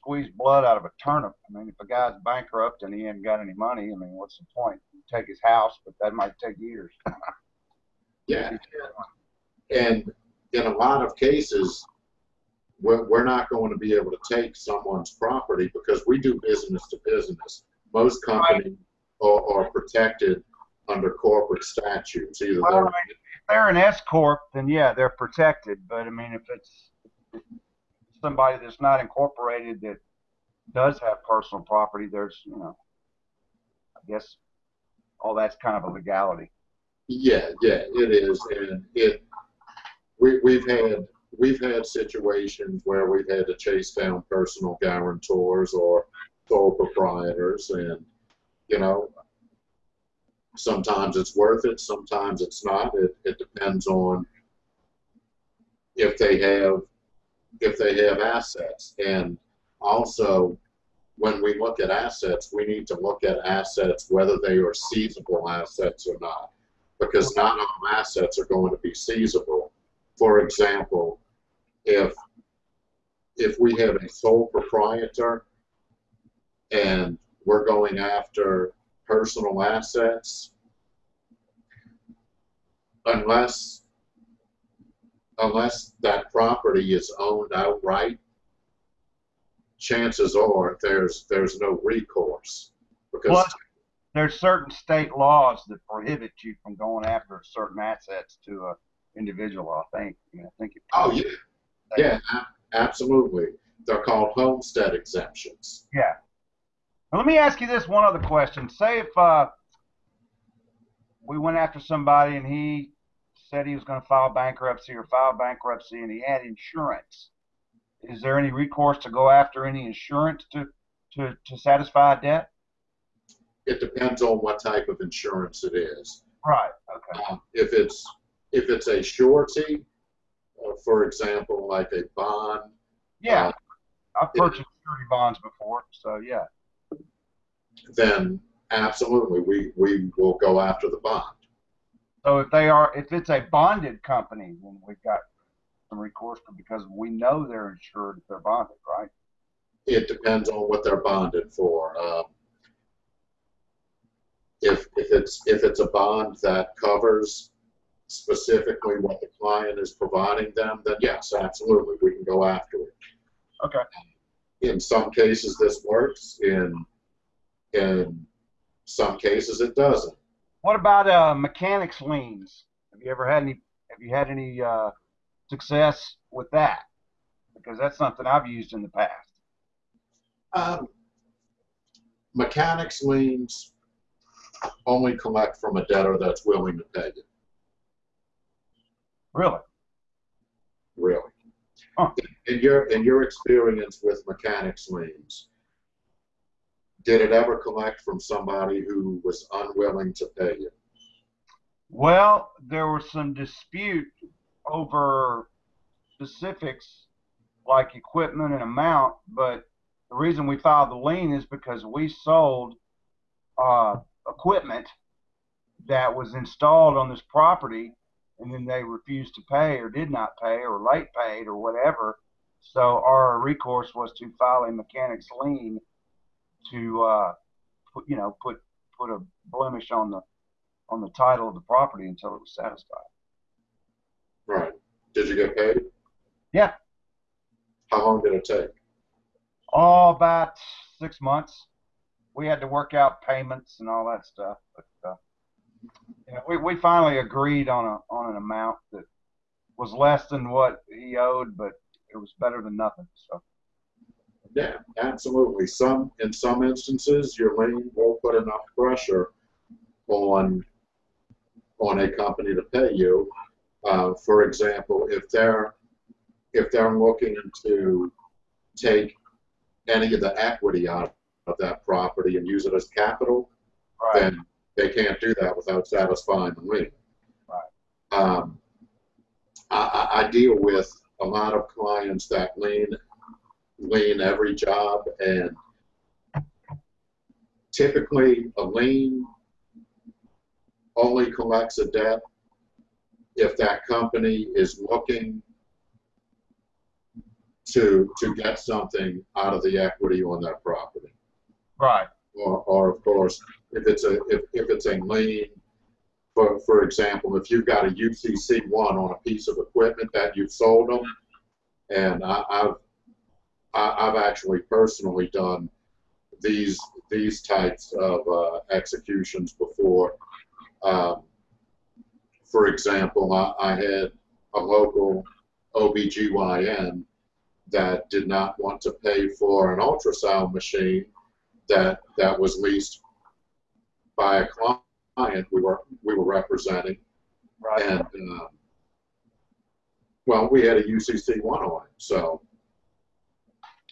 squeeze blood out of a turnip. I mean, if a guy's bankrupt and he ain't got any money, I mean, what's the point? You take his house, but that might take years. Yeah. And in a lot of cases, we're, we're not going to be able to take someone's property because we do business to business. Most companies are, are protected under corporate statutes, either Well, they're I mean, if they're an S corp, then yeah, they're protected. But I mean, if it's somebody that's not incorporated that does have personal property, there's you know, I guess all that's kind of a legality. Yeah, yeah, it is, and it, we, we've had, we've had situations where we've had to chase down personal guarantors or sole proprietors, and, you know, sometimes it's worth it, sometimes it's not, it, it depends on if they have, if they have assets, and also, when we look at assets, we need to look at assets, whether they are seizable assets or not because not all assets are going to be seizable. For example, if if we have a sole proprietor and we're going after personal assets, unless unless that property is owned outright, chances are there's there's no recourse because Well, There's certain state laws that prohibit you from going after certain assets to a individual. I think. I mean, I think it. Oh, yeah. Yeah, absolutely. They're called homestead exemptions. Yeah. Now, let me ask you this one other question. Say if uh, we went after somebody and he said he was going to file bankruptcy or file bankruptcy and he had insurance. Is there any recourse to go after any insurance to, to, to satisfy a debt? It depends on what type of insurance it is. Right. Okay. Um, if it's if it's a surety, uh, for example, like a bond, Yeah. uh, I've purchased security bonds before, so yeah. then absolutely we we will go after the bond. So if they are, if it's a bonded company, then we've got some recourse because we know they're insured if they're bonded, right? It depends on what they're bonded for. Um, if, if it's, if it's a bond that covers specifically what the client is providing them, then yes, absolutely, we can go after it. Okay. In some cases, this works. In, in some cases, it doesn't. What about uh, mechanics liens? Have you ever had any? Have you had any uh, success with that? Because that's something I've used in the past. Um, mechanics liens only collect from a debtor that's willing to pay you, Really? really. Huh. In your, in your experience with mechanics liens, did it ever collect from somebody who was unwilling to pay you? Well, there was some dispute over specifics like equipment and amount, but the reason we filed the lien is because we sold uh, equipment that was installed on this property and then they refused to pay or did not pay or late paid or whatever. So our recourse was to file a mechanics lien to uh, put, you know, put put a blemish on the on the title of the property until it was satisfied. Right. Did you get paid? Yeah. How long did it take? Oh, about six months. We had to work out payments and all that stuff, but uh, yeah, we we finally agreed on a on an amount that was less than what he owed, but it was better than nothing. So Yeah, absolutely. Some, in some instances, your lien won't put enough pressure on, on a company to pay you. Uh, for example, if they're, if they're looking to take any of the equity out of that property and use it as capital, right, then they can't do that without satisfying the lien. Right. Um, I, I, I deal with a lot of clients that lien, lien every job, and typically a lien only collects a debt if that company is looking to to get something out of the equity on that property. Right, or, or of course, if it's a if, if it's a lien, for for example, if you've got a UCC one on a piece of equipment that you've sold them, and I, I've I, I've actually personally done these these types of uh, executions before. Um, for example, I, I had a local OBGYN that did not want to pay for an ultrasound machine that that was leased by a client we were we were representing, right. and um, well, we had a UCC one on it, so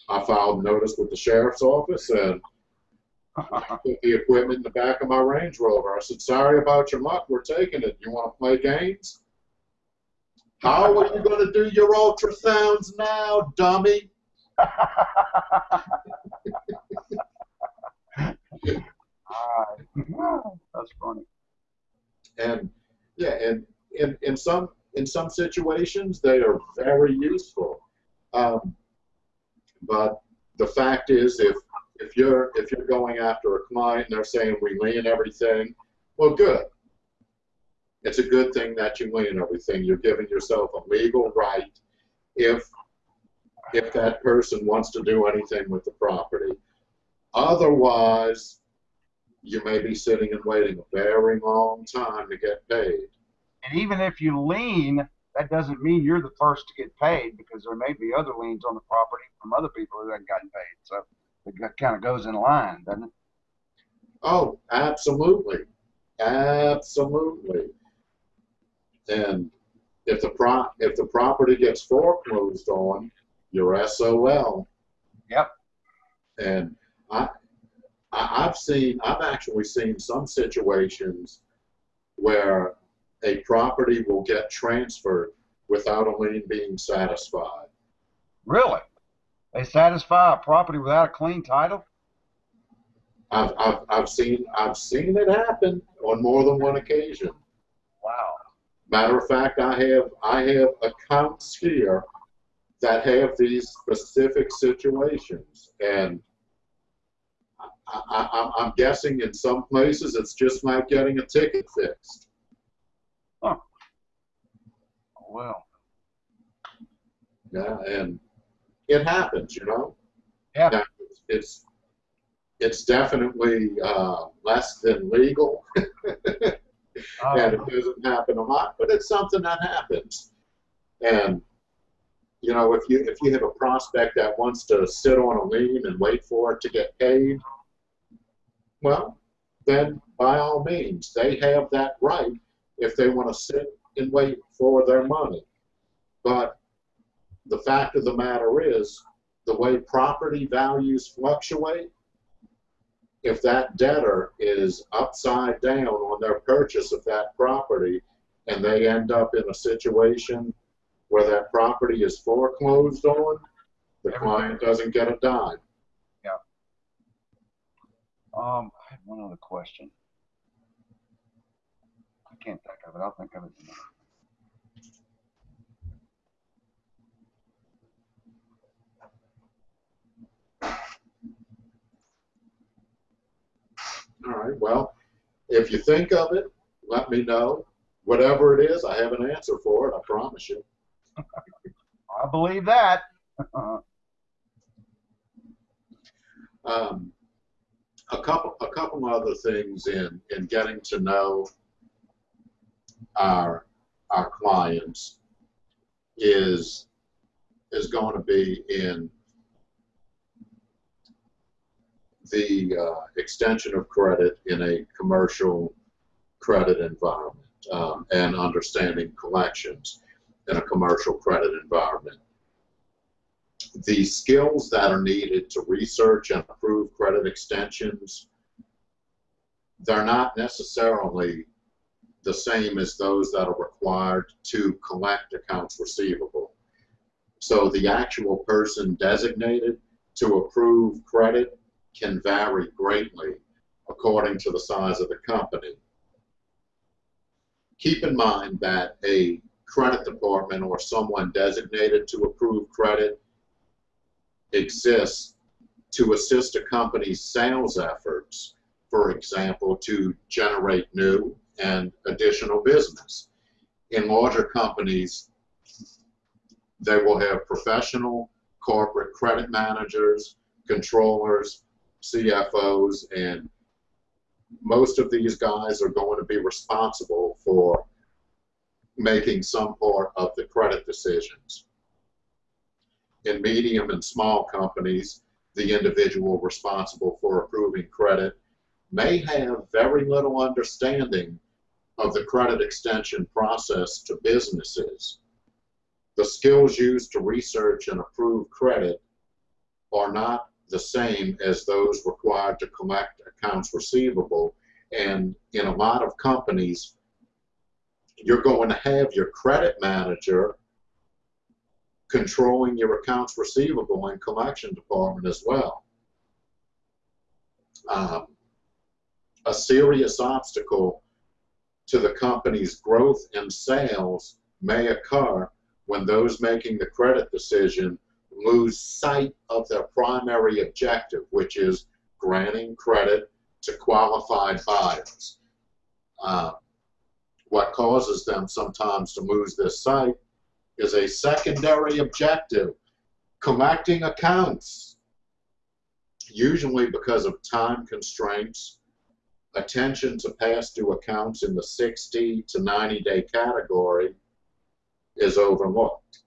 I filed notice with the sheriff's office and put the equipment in the back of my Range Rover. I said, "Sorry about your luck, we're taking it. You want to play games? How are you going to do your ultrasounds now, dummy?" That's funny. and yeah, and in, in some in some situations they are very useful. Um, but the fact is, if if you're if you're going after a client and they're saying we lien everything, well, good. It's a good thing that you lien everything. You're giving yourself a legal right if if that person wants to do anything with the property. Otherwise, you may be sitting and waiting a very long time to get paid. And even if you lien, that doesn't mean you're the first to get paid because there may be other liens on the property from other people who haven't gotten paid. So it kind of goes in line, doesn't it? Oh, absolutely, absolutely. And if the pro if the property gets foreclosed on, you're SOL. Yep. And I, I I've seen I've actually seen some situations where a property will get transferred without a lien being satisfied. Really? They satisfy a property without a clean title? I've, I've, I've seen I've seen it happen on more than one occasion. Wow. Matter of fact, I have I have accounts here that have these specific situations, and I, I, I'm- I'm guessing in some places it's just like getting a ticket fixed. Well, Yeah, and it happens, you know. Yeah. Now, It's it's definitely uh, less than legal, and uh, it doesn't happen a lot, but it's something that happens. And you know, if you if you have a prospect that wants to sit on a lien and wait for it to get paid, well, then by all means, they have that right if they want to sit and wait for their money. But the fact of the matter is, the way property values fluctuate, if that debtor is upside down on their purchase of that property and they end up in a situation where that property is foreclosed on, the client doesn't get a dime. Yeah. um, I had one other question. I can't think of it. I'll think of it. minute. All right, well, if you think of it, let me know. Whatever it is, I have an answer for it, I promise you. I believe that. Um, a couple, a couple other things in, in getting to know our, our clients is, is going to be in the uh, extension of credit in a commercial credit environment um, and understanding collections in a commercial credit environment. The skills that are needed to research and approve credit extensions, they're not necessarily the same as those that are required to collect accounts receivable. So the actual person designated to approve credit can vary greatly according to the size of the company. Keep in mind that a credit department or someone designated to approve credit exists to assist a company's sales efforts, for example, to generate new and additional business. In larger companies, they will have professional corporate credit managers, controllers, CFOs, and most of these guys are going to be responsible for making some part of the credit decisions in medium and small companies, the individual responsible for approving credit may have very little understanding of the credit extension process to businesses. The skills used to research and approve credit are not the same as those required to collect accounts receivable. And in a lot of companies, you're going to have your credit manager controlling your accounts receivable and collection department as well. Um, a serious obstacle to the company's growth and sales may occur when those making the credit decision lose sight of their primary objective, which is granting credit to qualified buyers. Uh, what causes them sometimes to lose this sight is a secondary objective, collecting accounts, usually because of time constraints, attention to past due accounts in the 60 to 90 day category is overlooked.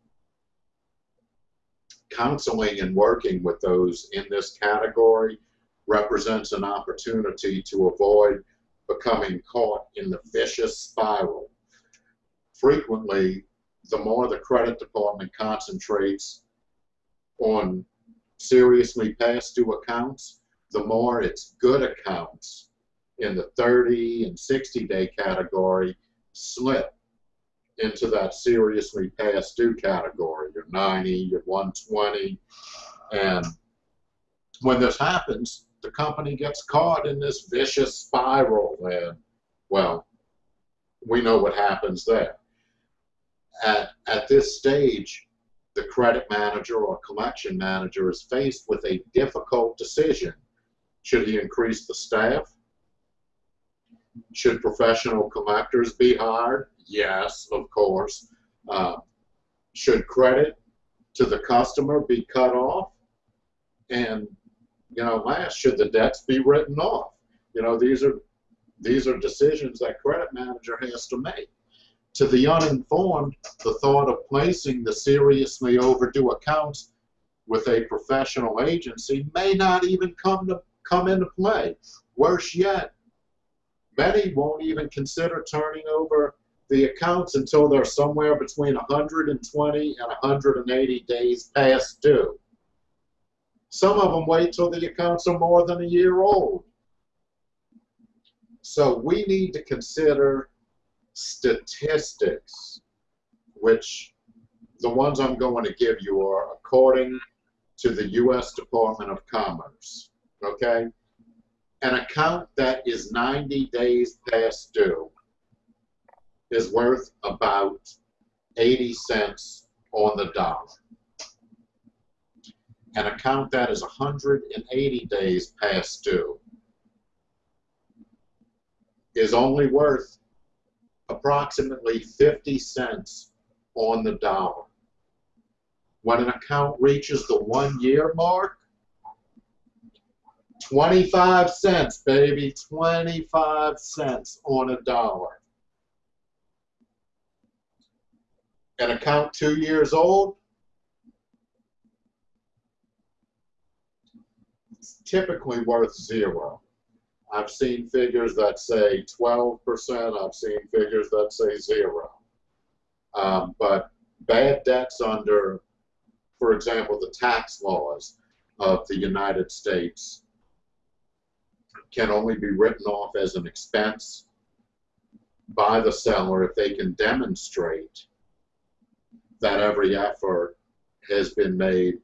Counseling and working with those in this category represents an opportunity to avoid becoming caught in the vicious spiral. Frequently, the more the credit department concentrates on seriously past due accounts, the more its good accounts in the 30 and 60 day category slip into that seriously past due category, your 90, your 120. And when this happens, the company gets caught in this vicious spiral and, well, we know what happens there. At, at this stage, the credit manager or collection manager is faced with a difficult decision. Should he increase the staff? Should professional collectors be hired? Yes, of course. Uh, should credit to the customer be cut off? And, you know, last, should the debts be written off? You know, these are these are decisions that credit manager has to make. To the uninformed, the thought of placing the seriously overdue accounts with a professional agency may not even come to come into play. Worse yet, many won't even consider turning over the accounts until they're somewhere between 120 and 180 days past due. Some of them wait till the accounts are more than a year old. So we need to consider statistics, which the ones I'm going to give you are according to the U.S. Department of Commerce. Okay? An account that is 90 days past due is worth about 80 cents on the dollar. An account that is 180 days past due is only worth approximately 50 cents on the dollar. When an account reaches the one year mark, 25 cents, baby, 25 cents on a dollar. An account two years old, it's typically worth zero. I've seen figures that say 12%. I've seen figures that say zero. Um, but bad debts under, for example, the tax laws of the United States can only be written off as an expense by the seller if they can demonstrate that every effort has been made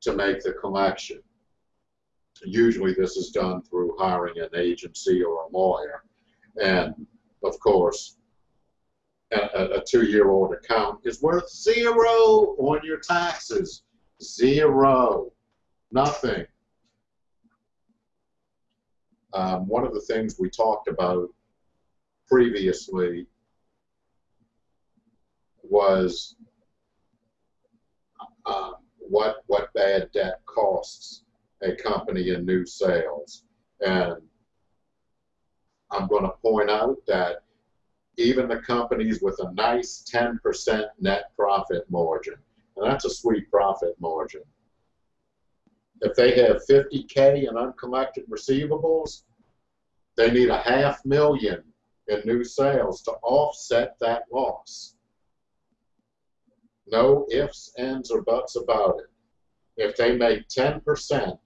to make the collection. Usually this is done through hiring an agency or a lawyer. And of course, a, a two-year-old account is worth zero on your taxes. Zero. Nothing. Um, one of the things we talked about previously was uh, what what bad debt costs a company in new sales. And I'm going to point out that even the companies with a nice 10% net profit margin, and that's a sweet profit margin, if they have 50K in uncollected receivables, they need a half million in new sales to offset that loss. No ifs, ands, or buts about it. If they make 10%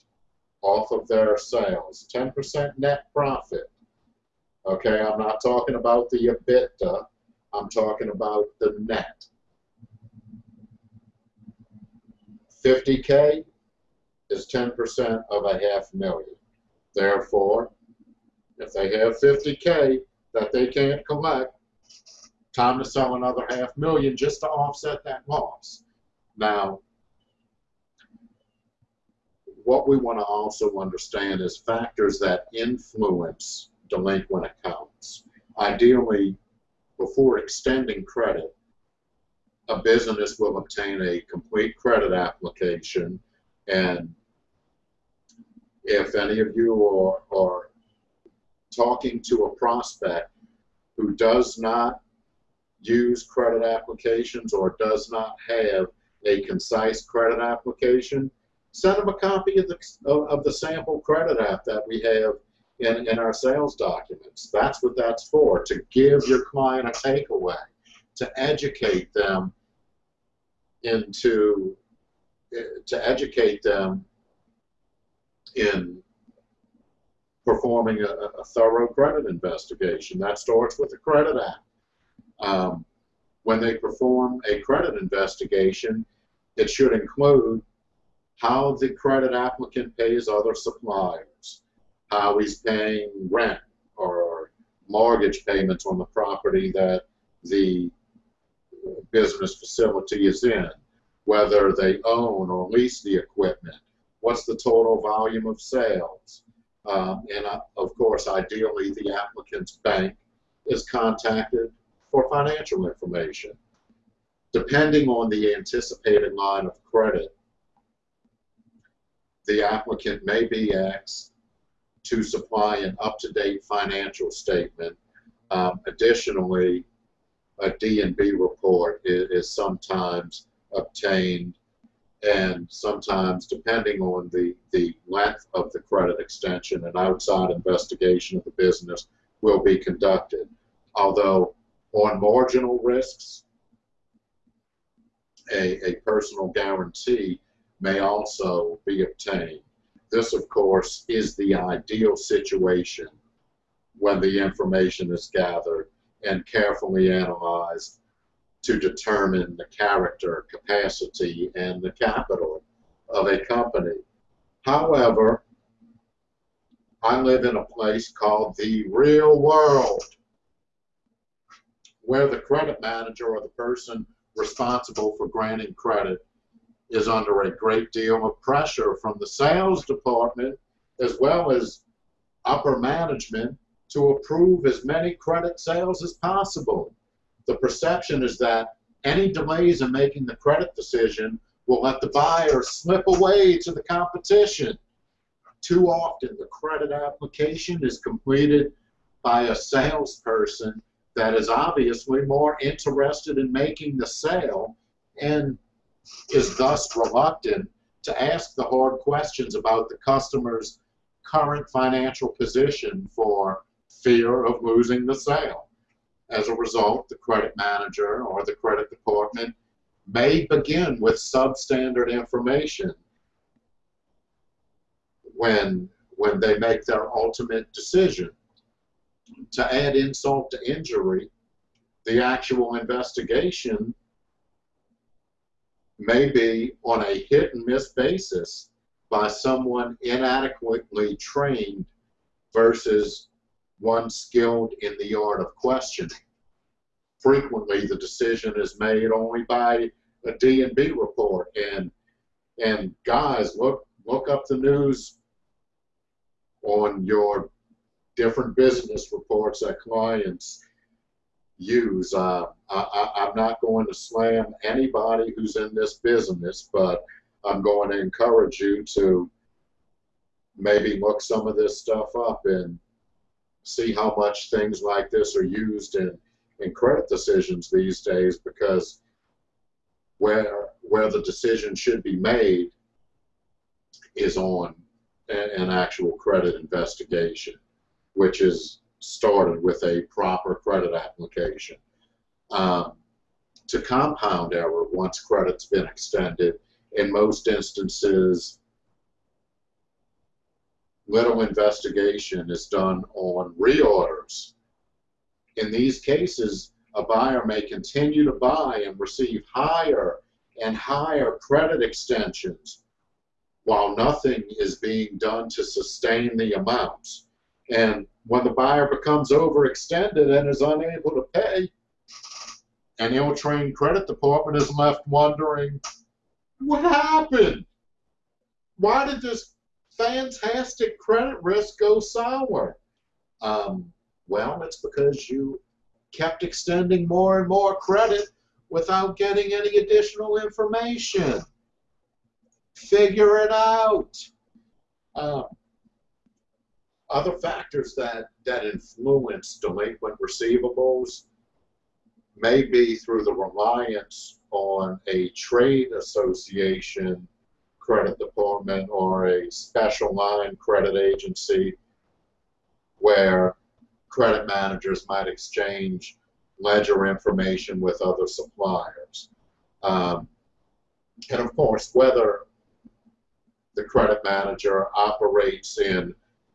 off of their sales, 10% net profit. Okay, I'm not talking about the EBITDA, I'm talking about the net. 50K is 10% of a half million. Therefore, if they have 50K that they can't collect, time to sell another half million just to offset that loss. Now, what we want to also understand is factors that influence delinquent accounts. Ideally, before extending credit, a business will obtain a complete credit application and if any of you are, are talking to a prospect who does not use credit applications or does not have a concise credit application, send them a copy of the, of, the sample credit app that we have in, in our sales documents. That's what that's for, to give your client a takeaway, to educate them into, eh, to educate them in performing a, a thorough credit investigation. That starts with the credit Act. Um, when they perform a credit investigation, it should include how the credit applicant pays other suppliers, how he's paying rent or mortgage payments on the property that the business facility is in, whether they own or lease the equipment, what's the total volume of sales, um, and of course, ideally, the applicant's bank is contacted for financial information. Depending on the anticipated line of credit, the applicant may be asked to supply an up-to-date financial statement. Um, additionally, a D&B report is, is sometimes obtained and sometimes, depending on the, the length of the credit extension, an outside investigation of the business will be conducted. Although on marginal risks, a, a personal guarantee may also be obtained. This, of course, is the ideal situation when the information is gathered and carefully analyzed to determine the character, capacity, and the capital of a company. However, I live in a place called the real world where the credit manager or the person responsible for granting credit is under a great deal of pressure from the sales department as well as upper management to approve as many credit sales as possible. The perception is that any delays in making the credit decision will let the buyer slip away to the competition. Too often, the credit application is completed by a salesperson that is obviously more interested in making the sale and is thus reluctant to ask the hard questions about the customer's current financial position for fear of losing the sale. As a result, the credit manager or the credit department may begin with substandard information when, when they make their ultimate decision. To add insult to injury, the actual investigation may be on a hit and miss basis by someone inadequately trained versus one skilled in the art of questioning. Frequently, the decision is made only by a D&B report, and and guys, look look up the news on your different business reports that clients use. Uh, I, I'm not going to slam anybody who's in this business, but I'm going to encourage you to maybe look some of this stuff up and see how much things like this are used in, in credit decisions these days because where where the decision should be made is on an actual credit investigation, which is started with a proper credit application. Um, to compound error once credit's been extended, in most instances, little investigation is done on reorders. In these cases, a buyer may continue to buy and receive higher and higher credit extensions while nothing is being done to sustain the amounts. And when the buyer becomes overextended and is unable to pay, an ill-trained credit department is left wondering, what happened? Why did this fantastic credit risk go sour? Um, well, it's because you kept extending more and more credit without getting any additional information. Figure it out. Uh, other factors that, that influence delinquent receivables may be through the reliance on a trade association credit department or a special line credit agency where credit managers might exchange ledger information with other suppliers. Um, and of course, whether the credit manager operates in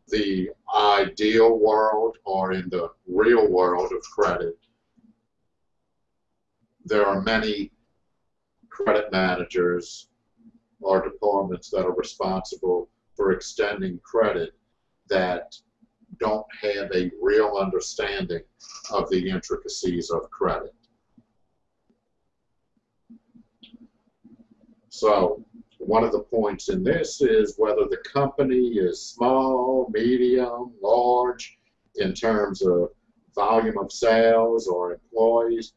the ideal world or in the real world of credit, there are many credit managers or departments that are responsible for extending credit that don't have a real understanding of the intricacies of credit. So one of the points in this is whether the company is small, medium, large in terms of volume of sales or employees.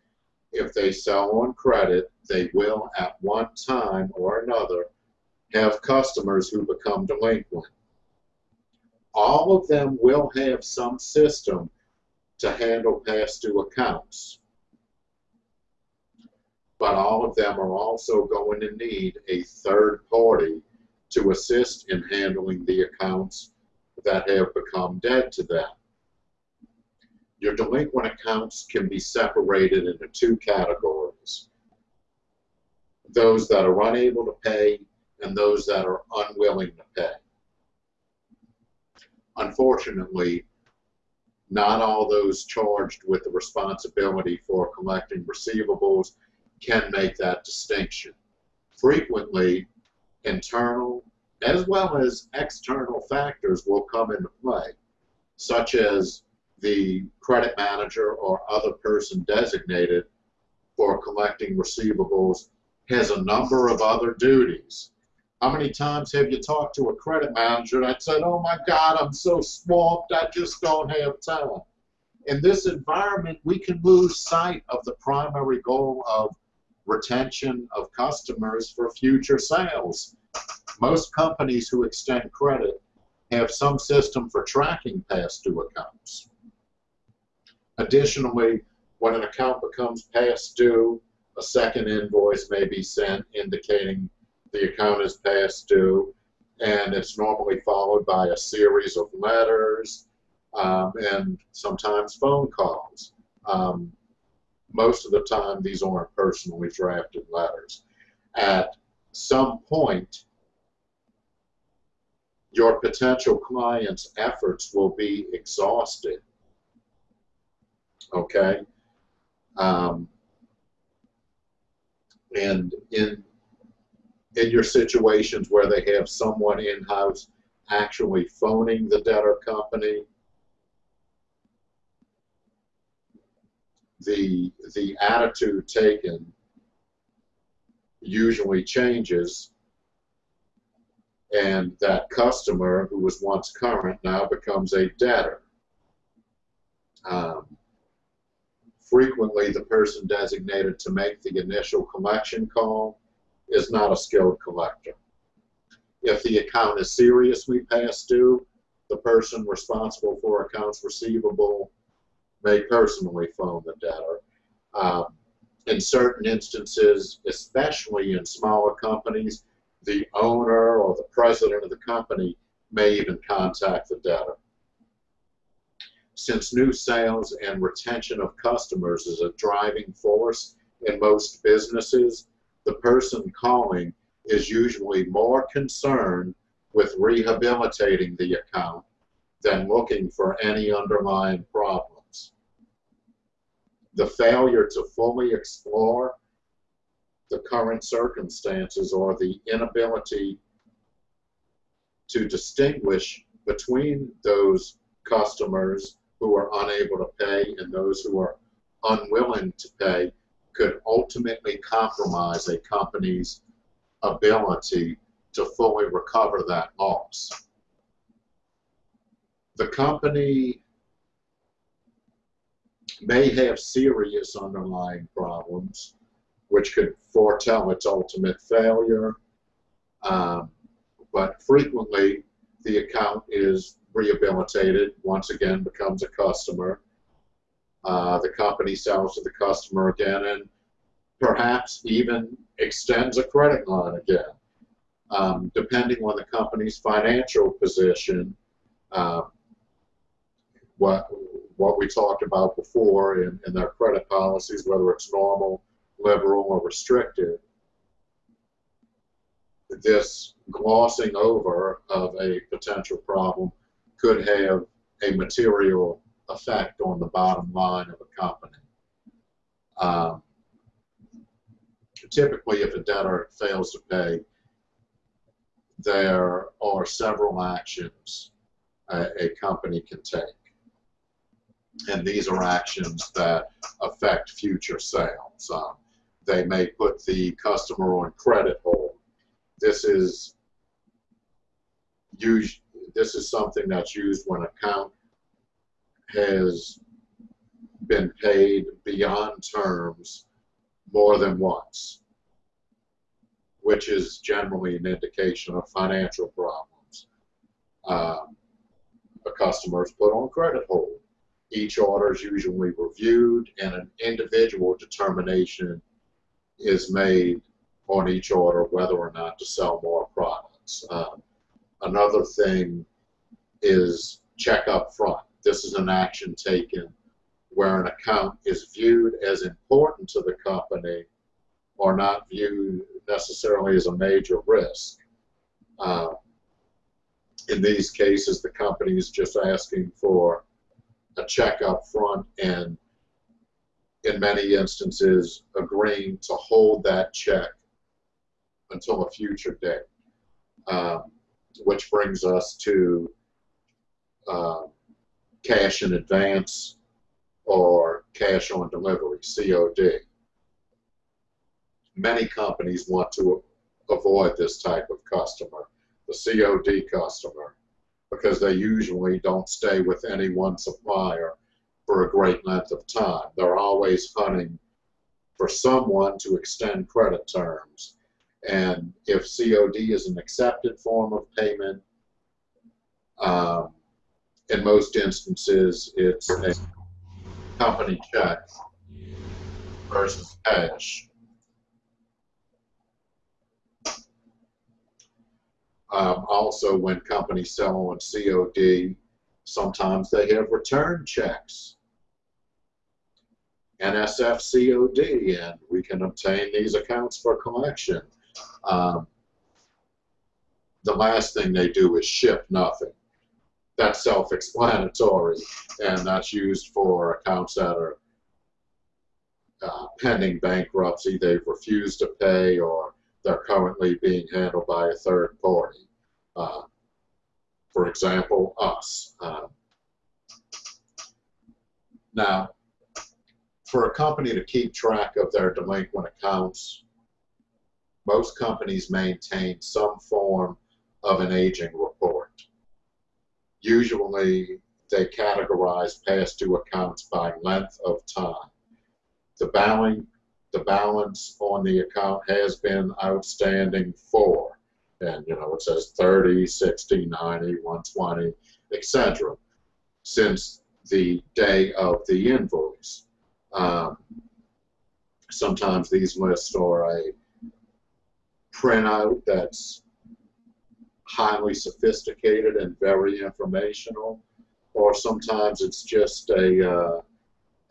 If they sell on credit, they will at one time or another have customers who become delinquent. All of them will have some system to handle past due accounts. But all of them are also going to need a third party to assist in handling the accounts that have become dead to them. Your delinquent accounts can be separated into two categories. Those that are unable to pay and those that are unwilling to pay. Unfortunately, not all those charged with the responsibility for collecting receivables can make that distinction. Frequently, internal as well as external factors will come into play, such as the credit manager or other person designated for collecting receivables has a number of other duties. How many times have you talked to a credit manager that said, oh my God, I'm so swamped, I just don't have time. In this environment, we can lose sight of the primary goal of retention of customers for future sales. Most companies who extend credit have some system for tracking past due accounts. Additionally, when an account becomes past due, a second invoice may be sent indicating the account is past due, and it's normally followed by a series of letters um, and sometimes phone calls. Um, most of the time, these aren't personally drafted letters. At some point, your potential client's efforts will be exhausted okay? Um, and in in your situations where they have someone in-house actually phoning the debtor company, the the attitude taken usually changes and that customer who was once current now becomes a debtor. Um, frequently the person designated to make the initial collection call is not a skilled collector. If the account is seriously past due, the person responsible for accounts receivable may personally phone the debtor. Um, in certain instances, especially in smaller companies, the owner or the president of the company may even contact the debtor. Since new sales and retention of customers is a driving force in most businesses, the person calling is usually more concerned with rehabilitating the account than looking for any underlying problems. The failure to fully explore the current circumstances or the inability to distinguish between those customers who are unable to pay and those who are unwilling to pay could ultimately compromise a company's ability to fully recover that loss. The company may have serious underlying problems, which could foretell its ultimate failure, um, but frequently the account is rehabilitated, once again becomes a customer. Uh, the company sells to the customer again and perhaps even extends a credit line again. Um, depending on the company's financial position, uh, what what we talked about before in, in their credit policies, whether it's normal, liberal, or restricted, this glossing over of a potential problem could have a material effect on the bottom line of a company. Um, typically, if a debtor fails to pay, there are several actions a, a company can take. And these are actions that affect future sales. Um, they may put the customer on credit hold. This is us- this is something that's used when account has been paid beyond terms more than once, which is generally an indication of financial problems. Um, a customer is put on credit hold. Each order is usually reviewed and an individual determination is made on each order whether or not to sell more products. Um, another thing is check up front. This is an action taken where an account is viewed as important to the company or not viewed necessarily as a major risk. Uh, in these cases, the company is just asking for a check up front and in many instances agreeing to hold that check until a future date. Um, which brings us to uh, cash in advance or cash on delivery, COD. Many companies want to avoid this type of customer, the COD customer, because they usually don't stay with any one supplier for a great length of time. They're always hunting for someone to extend credit terms. And if COD is an accepted form of payment, um, in most instances, it's a company check versus cash. Um, also, when companies sell on COD, sometimes they have return checks. NSF COD, and we can obtain these accounts for collection. Um, the last thing they do is ship nothing. That's self-explanatory, and that's used for accounts that are uh, pending bankruptcy. They've refused to pay, or they're currently being handled by a third party. Uh, for example, us. Um, now, for a company to keep track of their delinquent accounts, most companies maintain some form of an aging report. Usually, they categorize past due accounts by length of time. The balance, the balance on the account has been outstanding for, and you know, it says 30, 60, 90, 120, etc. since the day of the invoice. Um, sometimes these lists are a printout that's highly sophisticated and very informational, or sometimes it's just a uh,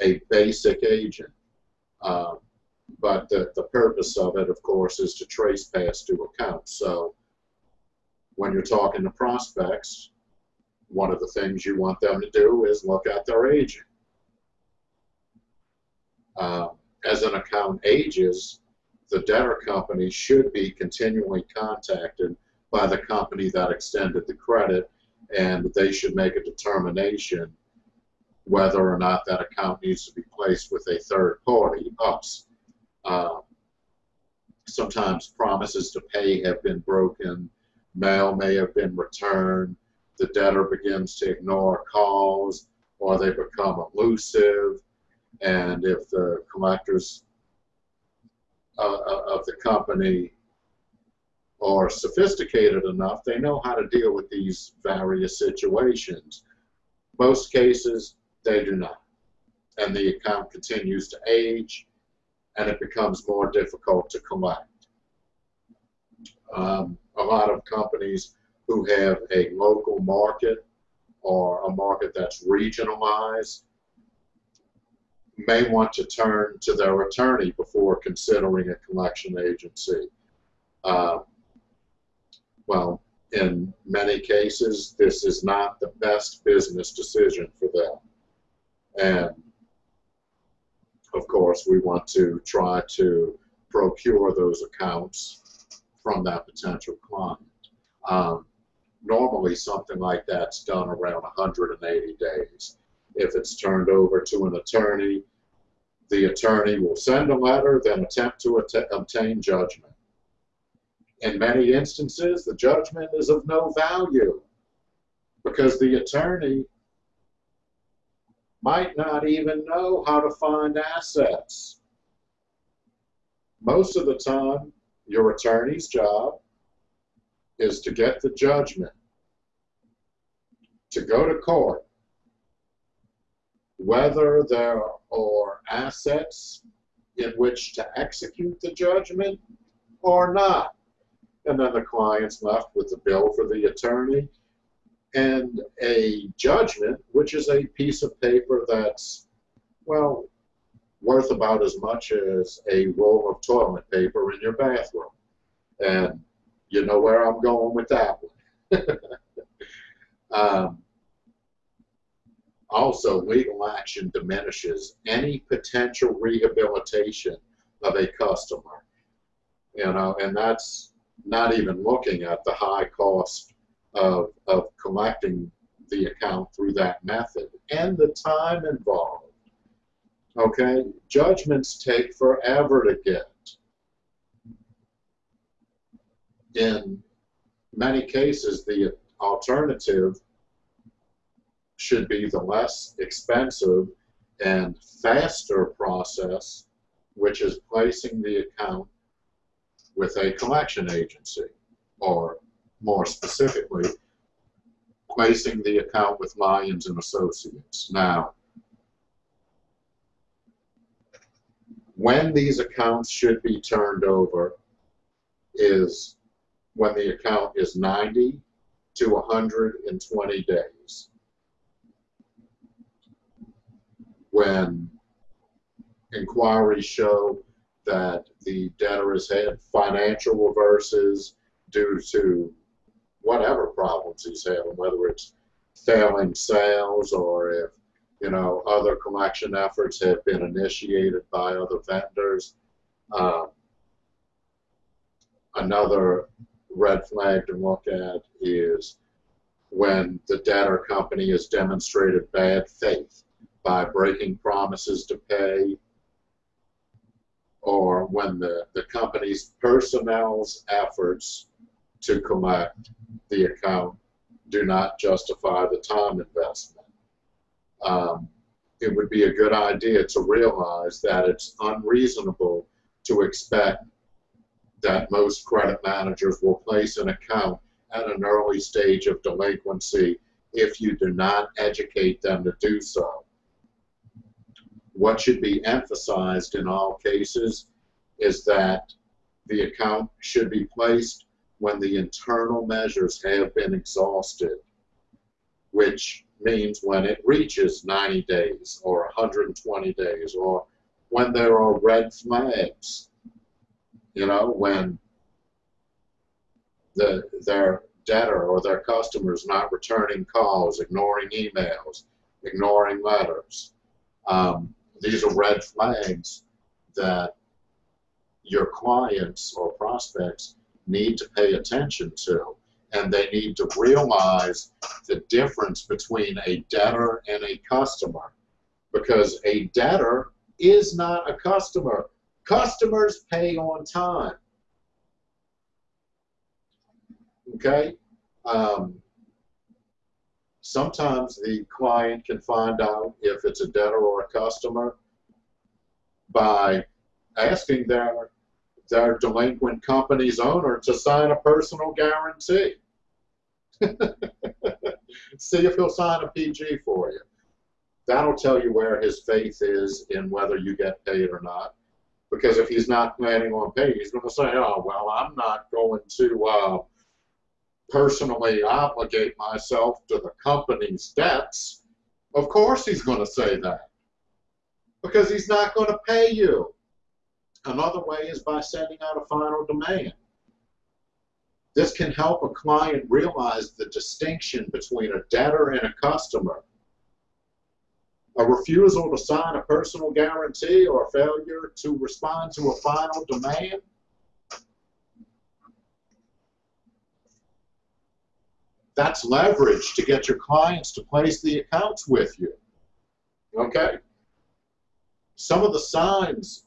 a basic agent. Um, but the, the purpose of it, of course, is to trace past due accounts. So when you're talking to prospects, one of the things you want them to do is look at their aging. Um, as an account ages, the debtor company should be continually contacted by the company that extended the credit, and they should make a determination whether or not that account needs to be placed with a third party, us. Uh, sometimes promises to pay have been broken, mail may have been returned, the debtor begins to ignore calls, or they become elusive, and if the collectors uh, of the company are sophisticated enough, they know how to deal with these various situations. Most cases, they do not. And the account continues to age, and it becomes more difficult to collect. Um, a lot of companies who have a local market or a market that's regionalized may want to turn to their attorney before considering a collection agency. Uh, well, in many cases, this is not the best business decision for them. And of course, we want to try to procure those accounts from that potential client. Um, normally something like that's done around 180 days. If it's turned over to an attorney, the attorney will send a letter, then attempt to att- obtain judgment. In many instances, the judgment is of no value because the attorney might not even know how to find assets. Most of the time, your attorney's job is to get the judgment, to go to court, whether there are assets in which to execute the judgment or not. And then the client's left with the bill for the attorney and a judgment, which is a piece of paper that's, well, worth about as much as a roll of toilet paper in your bathroom. And you know where I'm going with that one. um, also, legal action diminishes any potential rehabilitation of a customer. You know, and that's not even looking at the high cost of, of collecting the account through that method and the time involved. Okay, judgments take forever to get. In many cases, the alternative should be the less expensive and faster process, which is placing the account with a collection agency, or more specifically, placing the account with Lyons and Associates. Now, when these accounts should be turned over is when the account is 90 to 120 days. When inquiries show that the debtor has had financial reverses due to whatever problems he's having, whether it's failing sales or if you know other collection efforts have been initiated by other vendors. Um, another red flag to look at is when the debtor company has demonstrated bad faith by breaking promises to pay or when the, the company's personnel's efforts to collect the account do not justify the time investment. Um, it would be a good idea to realize that it's unreasonable to expect that most credit managers will place an account at an early stage of delinquency if you do not educate them to do so. What should be emphasized in all cases is that the account should be placed when the internal measures have been exhausted, which means when it reaches 90 days or 120 days or when there are red flags you know, when the their debtor or their customers not returning calls, ignoring emails, ignoring letters. Um, these are red flags that your clients or prospects need to pay attention to. And they need to realize the difference between a debtor and a customer. Because a debtor is not a customer. Customers pay on time. Okay? Um, sometimes the client can find out if it's a debtor or a customer by asking their their delinquent company's owner to sign a personal guarantee. See if he'll sign a PG for you. That'll tell you where his faith is in whether you get paid or not. Because if he's not planning on paying, he's going to say, oh, well, I'm not going to uh, personally obligate myself to the company's debts. Of course he's going to say that. Because he's not going to pay you. Another way is by sending out a final demand. This can help a client realize the distinction between a debtor and a customer. A refusal to sign a personal guarantee or failure to respond to a final demand That's leverage to get your clients to place the accounts with you. Okay? Some of the signs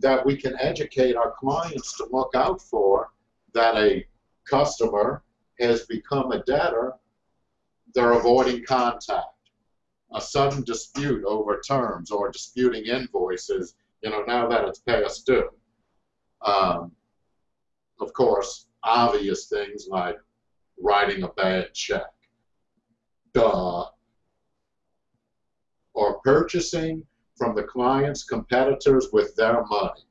that we can educate our clients to look out for that a customer has become a debtor, they're avoiding contact. A sudden dispute over terms or disputing invoices, you know, now that it's past due. Um, of course, obvious things like writing a bad check. Duh. Or purchasing from the client's competitors with their money.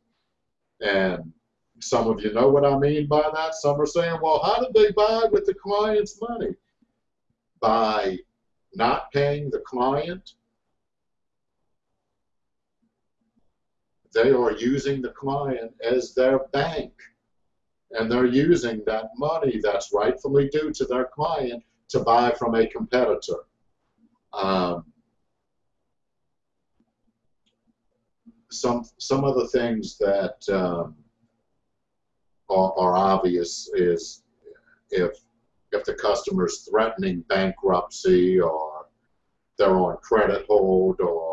And some of you know what I mean by that. Some are saying, well, how did they buy with the client's money? By not paying the client, they are using the client as their bank. And they're using that money that's rightfully due to their client to buy from a competitor. Um, some some of the things that um, are, are obvious is if if the customer's threatening bankruptcy or they're on credit hold or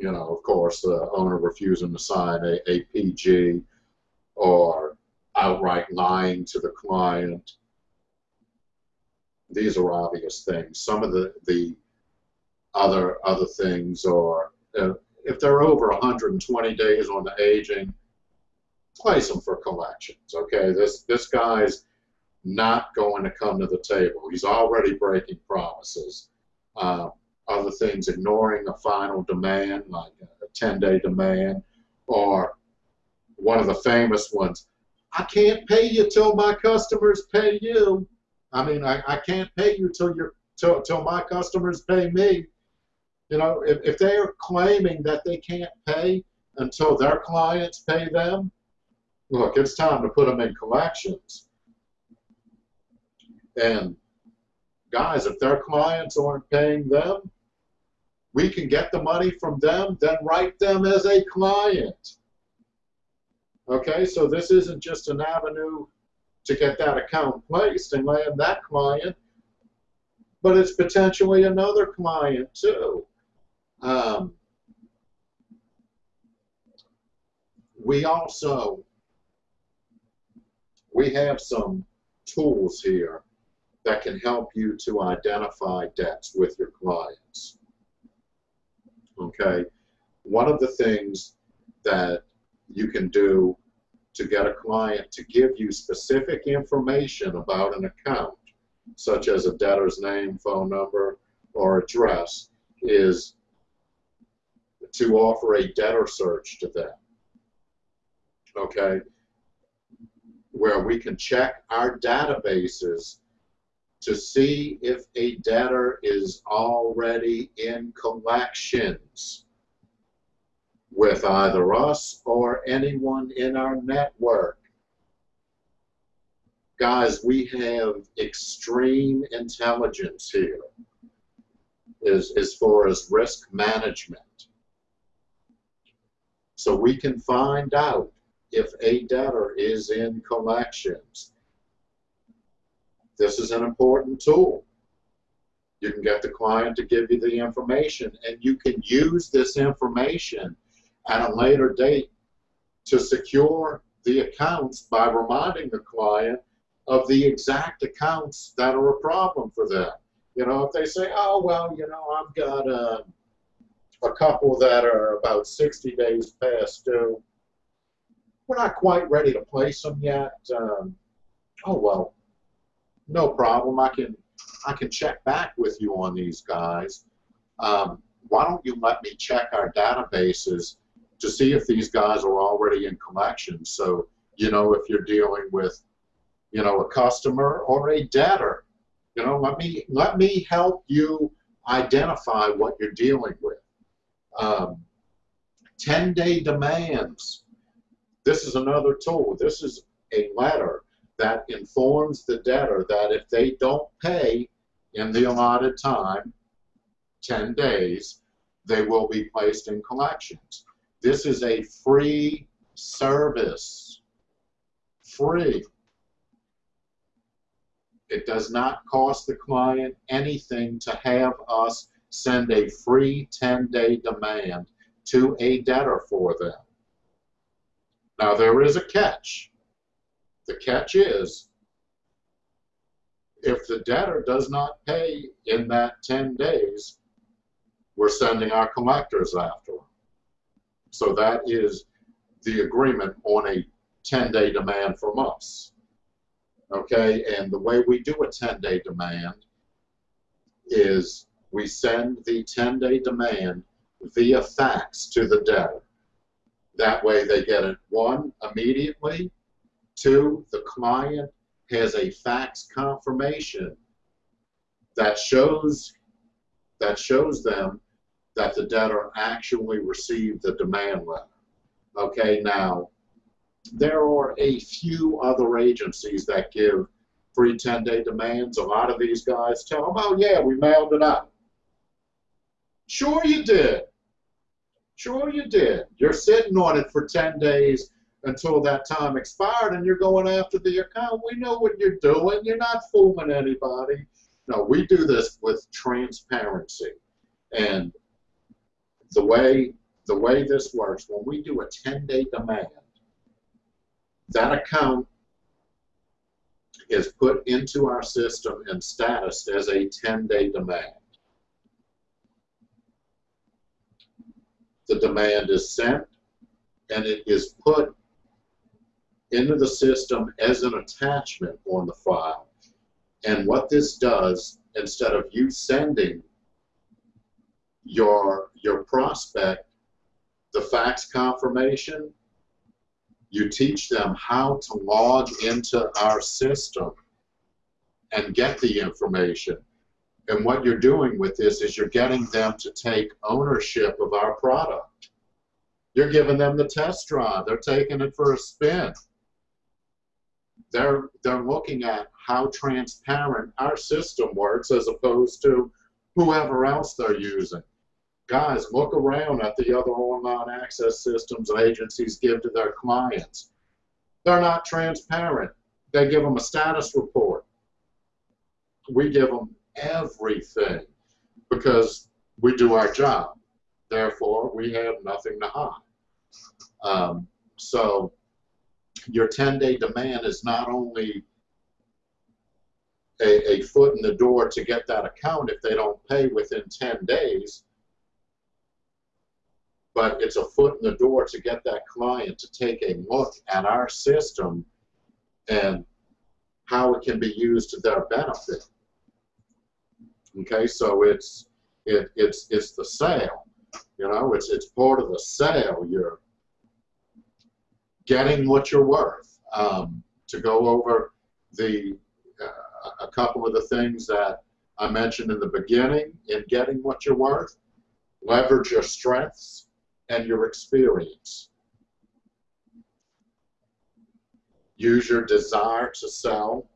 you know of course the owner refusing to sign a, a PG or outright lying to the client these are obvious things some of the the other other things or uh, if they're over 120 days on the aging, place them for collections. Okay, this this guy's not going to come to the table. He's already breaking promises. Uh, other things, ignoring a final demand like a 10-day demand, or one of the famous ones. I can't pay you till my customers pay you. I mean, I, I can't pay you till you till till my customers pay me. You know, if, if they are claiming that they can't pay until their clients pay them, look, it's time to put them in collections. And guys, if their clients aren't paying them, we can get the money from them, then write them as a client. Okay, so this isn't just an avenue to get that account placed and land that client, but it's potentially another client too. Um, we also we have some tools here that can help you to identify debts with your clients. Okay, one of the things that you can do to get a client to give you specific information about an account, such as a debtor's name, phone number, or address, is to offer a debtor search to them. Okay? Where we can check our databases to see if a debtor is already in collections with either us or anyone in our network. Guys, we have extreme intelligence here as, as far as risk management. So we can find out if a debtor is in collections. This is an important tool. You can get the client to give you the information and you can use this information at a later date to secure the accounts by reminding the client of the exact accounts that are a problem for them. You know, if they say, oh, well, you know, I've got a, uh, a couple that are about 60 days past due. We're not quite ready to place them yet. Um, oh well, no problem. I can I can check back with you on these guys. Um, why don't you let me check our databases to see if these guys are already in collections? So you know if you're dealing with you know a customer or a debtor. You know, let me let me help you identify what you're dealing with. Um, 10 day demands. This is another tool. This is a letter that informs the debtor that if they don't pay in the allotted time, 10 days, they will be placed in collections. This is a free service. Free. It does not cost the client anything to have us send a free 10-day demand to a debtor for them. Now, there is a catch. The catch is if the debtor does not pay in that 10 days, we're sending our collectors after them. So that is the agreement on a 10-day demand from us. Okay, and the way we do a 10-day demand is we send the 10-day demand via fax to the debtor. That way they get it, one, immediately, two, the client has a fax confirmation that shows that shows them that the debtor actually received the demand letter. Okay, now there are a few other agencies that give free 10-day demands. A lot of these guys tell them, oh yeah, we mailed it out. Sure you did. Sure you did. You're sitting on it for 10 days until that time expired and you're going after the account. We know what you're doing. You're not fooling anybody. No, we do this with transparency. And the way the way this works, when we do a 10-day demand, that account is put into our system and status as a 10-day demand. The demand is sent and it is put into the system as an attachment on the file. And what this does, instead of you sending your, your prospect the fax confirmation, you teach them how to log into our system and get the information. And what you're doing with this is you're getting them to take ownership of our product. You're giving them the test drive. They're taking it for a spin. They're, they're looking at how transparent our system works as opposed to whoever else they're using. Guys, look around at the other online access systems agencies give to their clients. They're not transparent. They give them a status report. We give them everything because we do our job. Therefore, we have nothing to hide. Um, so your 10-day demand is not only a, a foot in the door to get that account if they don't pay within 10 days, but it's a foot in the door to get that client to take a look at our system and how it can be used to their benefit. Okay, so it's it, it's it's the sale, you know, it's it's part of the sale. You're getting what you're worth. Um, to go over the uh, a couple of the things that I mentioned in the beginning in getting what you're worth, leverage your strengths and your experience. Use your desire to sell,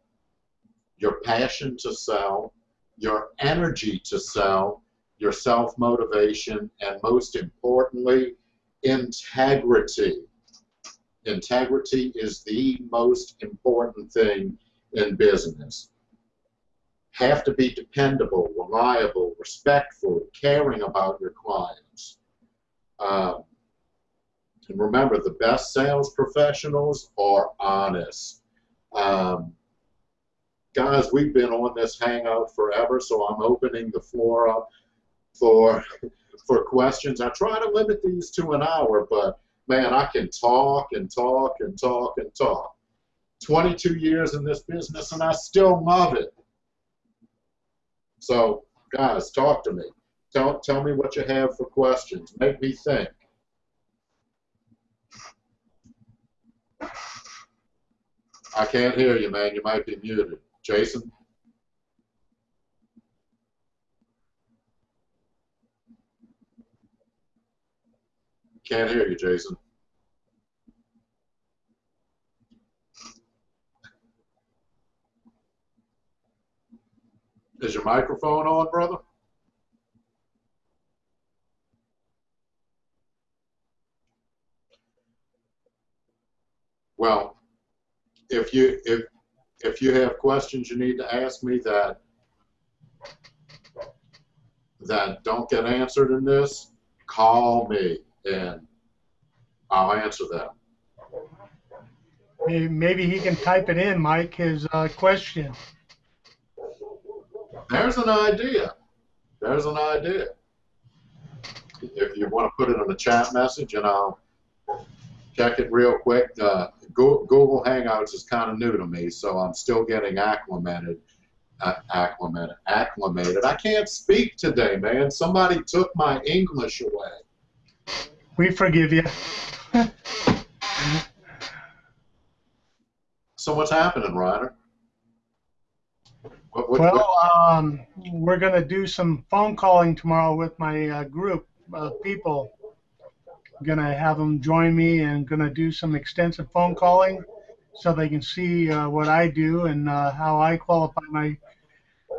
your passion to sell, your energy to sell, your self-motivation, and most importantly, integrity. Integrity is the most important thing in business. Have to be dependable, reliable, respectful, caring about your clients. Um, and remember, the best sales professionals are honest. Um, guys, we've been on this hangout forever, so I'm opening the floor up for for questions. I try to limit these to an hour, but man, I can talk and talk and talk and talk. 22 years in this business, and I still love it. So, guys, talk to me. Tell, tell me what you have for questions. Make me think. I can't hear you, man. You might be muted. Jason? Can't hear you, Jason. Is your microphone on, brother? Well, if you if if you have questions you need to ask me that that don't get answered in this, call me and I'll answer that. Maybe he can type it in, Mike, his uh, question. There's an idea. There's an idea. If you want to put it in the chat message and I'll check it real quick. Uh, Google Hangouts is kind of new to me, so I'm still getting acclimated. Uh, acclimated. Acclimated. I can't speak today, man. Somebody took my English away. We forgive you. So what's happening, Ryder? What, what, what- Well, um, we're going to do some phone calling tomorrow with my uh, group of people. Going to have them join me and going to do some extensive phone calling so they can see uh, what I do and uh, how I qualify my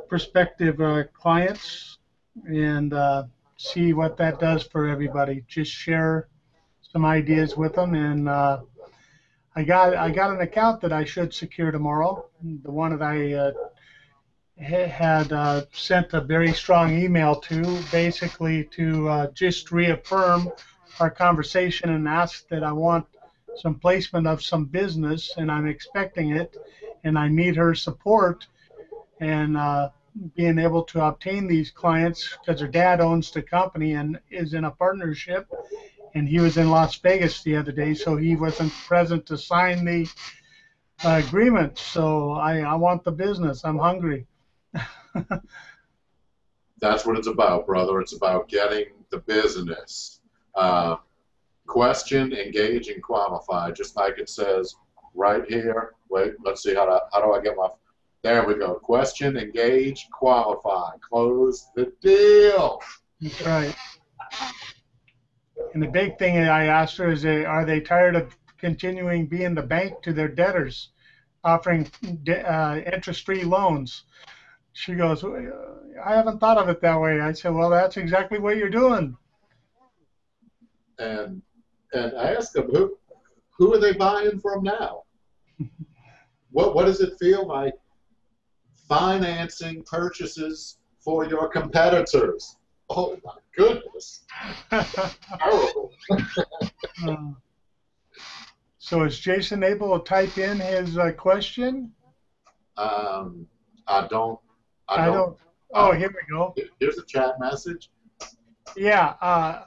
prospective uh, clients and uh, see what that does for everybody. Just share some ideas with them and uh, I got I got an account that I should secure tomorrow. The one that I uh, had uh, sent a very strong email to, basically to uh, just reaffirm our conversation and ask that I want some placement of some business, and I'm expecting it, and I need her support, and uh, being able to obtain these clients because her dad owns the company and is in a partnership, and he was in Las Vegas the other day, so he wasn't present to sign the uh, agreement. So I, I want the business. I'm hungry. that's what it's about, brother. It's about getting the business. Uh, question, engage, and qualify, just like it says right here. Wait, let's see how do, how do I get my. There we go. Question, engage, qualify, close the deal. That's right. And the big thing I asked her is, are they tired of continuing being the bank to their debtors, offering de- uh, interest-free loans? She goes, I haven't thought of it that way. I said, well, that's exactly what you're doing. And and I ask them who who are they buying from now? What what does it feel like financing purchases for your competitors? Oh my goodness, terrible. Uh, so is Jason able to type in his uh, question? Um, I don't. I I don't. don't. Oh, here we go. Here's a chat message. Yeah, uh,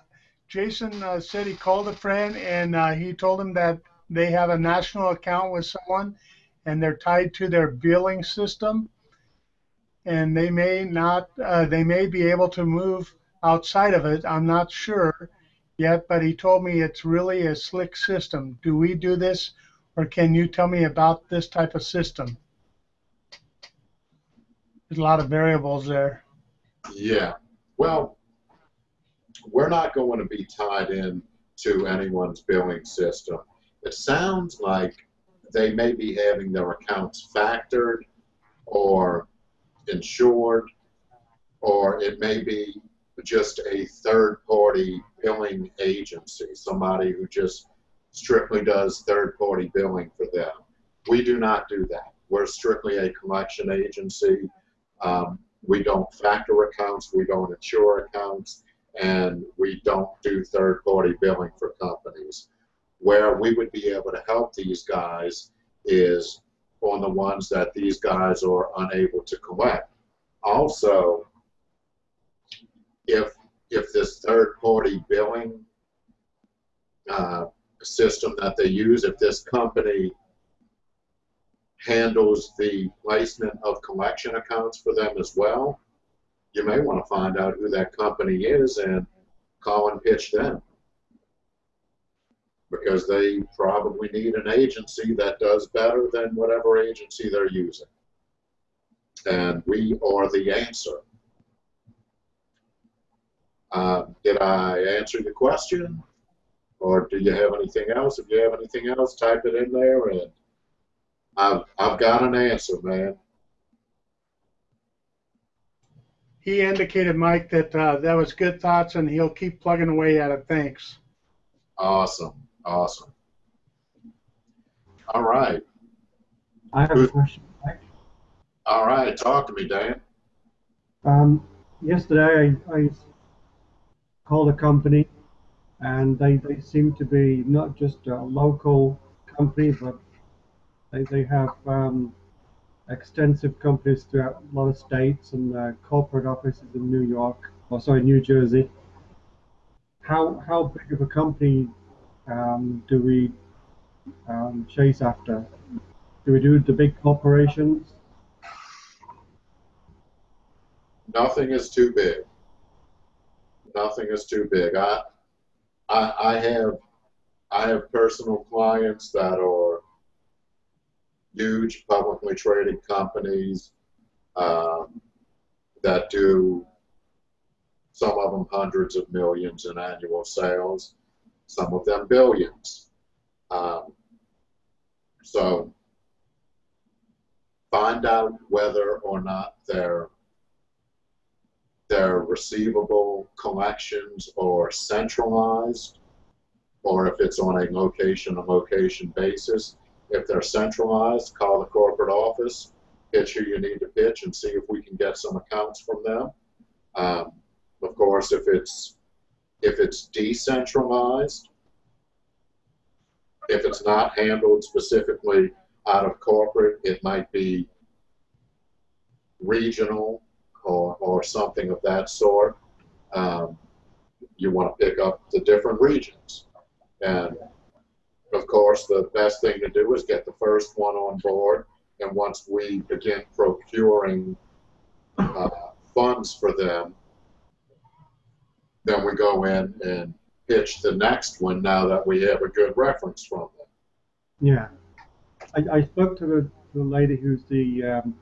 Jason uh, said he called a friend and uh, he told him that they have a national account with someone and they're tied to their billing system and they may not, uh, they may be able to move outside of it. I'm not sure yet, but he told me it's really a slick system. Do we do this or can you tell me about this type of system? There's a lot of variables there. Yeah. Well, we're not going to be tied in to anyone's billing system. It sounds like they may be having their accounts factored or insured, or it may be just a third party billing agency, somebody who just strictly does third party billing for them. We do not do that. We're strictly a collection agency. Um, we don't factor accounts, we don't insure accounts, and we don't do third party billing for companies. Where we would be able to help these guys is on the ones that these guys are unable to collect. Also, if if this third party billing uh, system that they use, if this company handles the placement of collection accounts for them as well, you may want to find out who that company is and call and pitch them. Because they probably need an agency that does better than whatever agency they're using. And we are the answer. Uh, did I answer your question? Or do you have anything else? If you have anything else, type it in there and I've, I've got an answer, man. He indicated, Mike, that uh, that was good thoughts, and he'll keep plugging away at it. Thanks. Awesome. Awesome. All right. I have a question. All right, talk to me, Dan. Um, yesterday, I, I called a company, and they, they seem to be not just a local company, but they, they have um, extensive companies throughout a lot of states and uh, corporate offices in New York, or sorry, New Jersey. How how big of a company um, do we um, chase after? Do we do the big corporations? Nothing is too big. Nothing is too big. I, I, I have, I have personal clients that are huge publicly traded companies um, that do some of them hundreds of millions in annual sales, some of them billions. Um, so find out whether or not they're their receivable collections are centralized or if it's on a location to location basis. If they're centralized, call the corporate office, pitch who you need to pitch and see if we can get some accounts from them. Um, of course, if it's if it's decentralized, if it's not handled specifically out of corporate, it might be regional or, or something of that sort. Um, you want to pick up the different regions. And of course, the best thing to do is get the first one on board. And once we begin procuring uh, funds for them, then we go in and pitch the next one now that we have a good reference from them. Yeah, I, I spoke to the, the lady who's the um,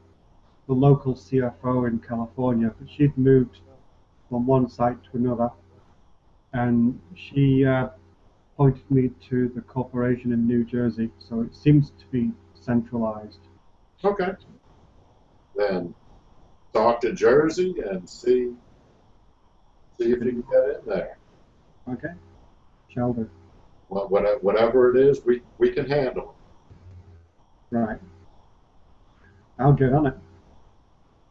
the local CFO in California, but she'd moved from one site to another, and she uh, pointed me to the corporation in New Jersey. So it seems to be centralized. Okay. Then talk to Jersey and see see if you can get in there. Okay, shall do. Well, whatever, whatever it is, we, we can handle. Right. I'll get on it.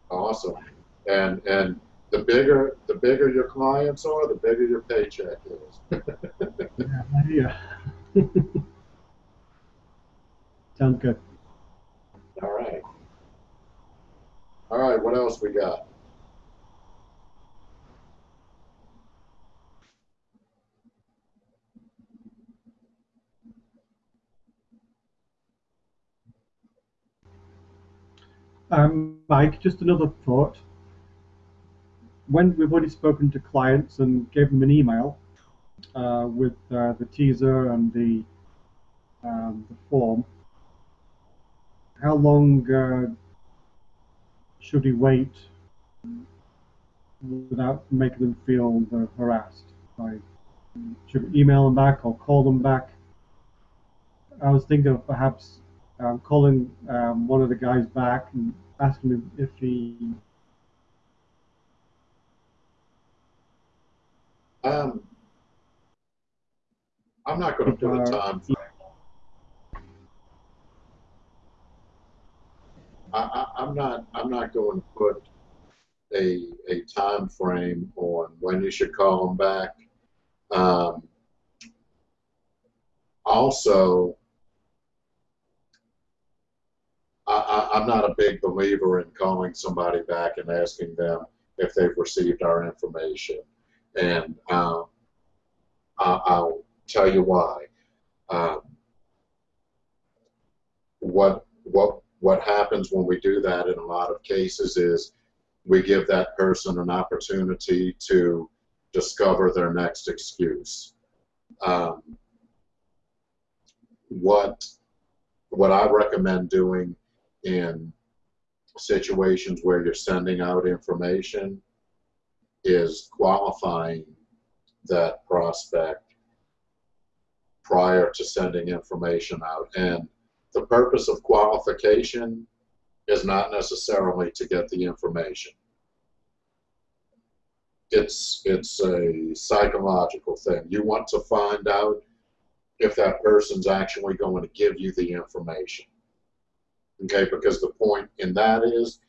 Awesome. And and the bigger the bigger your clients are, the bigger your paycheck is. Yeah. yeah. Sounds good. All right. All right. What else we got? Um, Mike, just another thought. When we've already spoken to clients and gave them an email uh, with uh, the teaser and the, um, the form, how long uh, should we wait without making them feel uh, harassed? Like, should we email them back or call them back? I was thinking of perhaps um, calling um, one of the guys back and asking him if he Um, I'm not going to put a time frame. I, I, I'm not. I'm not going to put a a time frame on when you should call them back. Um, also, I, I'm not a big believer in calling somebody back and asking them if they've received our information and um, I, I'll tell you why. Um, what what what happens when we do that in a lot of cases is we give that person an opportunity to discover their next excuse. Um, what what I recommend doing in situations where you're sending out information is qualifying that prospect prior to sending information out. And the purpose of qualification is not necessarily to get the information. It's, it's a psychological thing. You want to find out if that person's actually going to give you the information. Okay, because the point in that is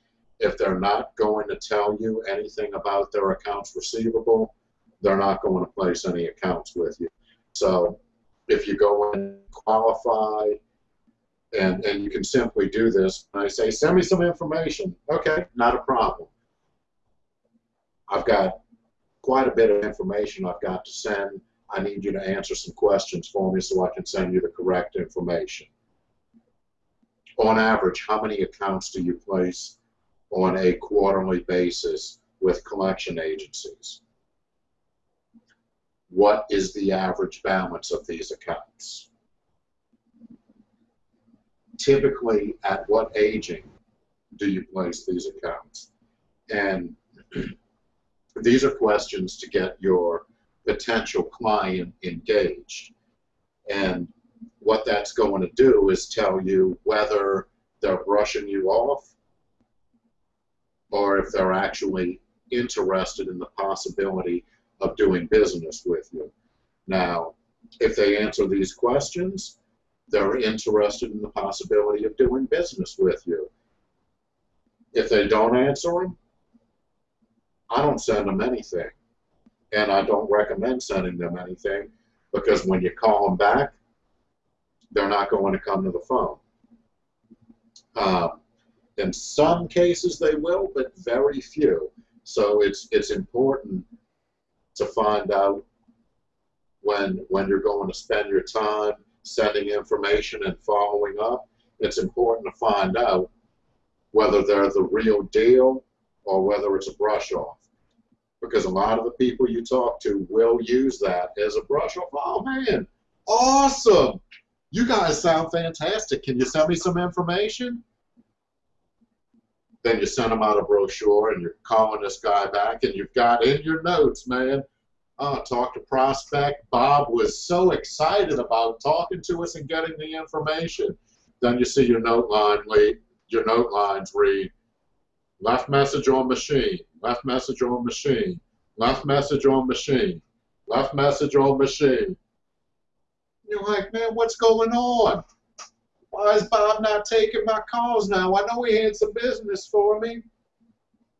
if they're not going to tell you anything about their accounts receivable, they're not going to place any accounts with you. So if you go and qualify, and, and you can simply do this, and I say, send me some information. Okay, not a problem. I've got quite a bit of information I've got to send. I need you to answer some questions for me so I can send you the correct information. On average, how many accounts do you place on a quarterly basis with collection agencies? What is the average balance of these accounts? Typically, at what aging do you place these accounts? And these are questions to get your potential client engaged. And what that's going to do is tell you whether they're brushing you off or if they're actually interested in the possibility of doing business with you. Now, if they answer these questions, they're interested in the possibility of doing business with you. If they don't answer them, I don't send them anything. And I don't recommend sending them anything because when you call them back, they're not going to come to the phone. Um, in some cases they will, but very few. So it's it's important to find out when when you're going to spend your time sending information and following up. It's important to find out whether they're the real deal or whether it's a brush off. Because a lot of the people you talk to will use that as a brush off. Oh man, awesome! You guys sound fantastic. Can you send me some information? Then you send them out a brochure and you're calling this guy back and you've got in your notes, man. Uh, talk to prospect. Bob was so excited about talking to us and getting the information. Then you see your note line lead, your note lines read, left message on machine, left message on machine, left message on machine, left message on machine. You're like, man, what's going on? Why is Bob not taking my calls now? I know he had some business for me.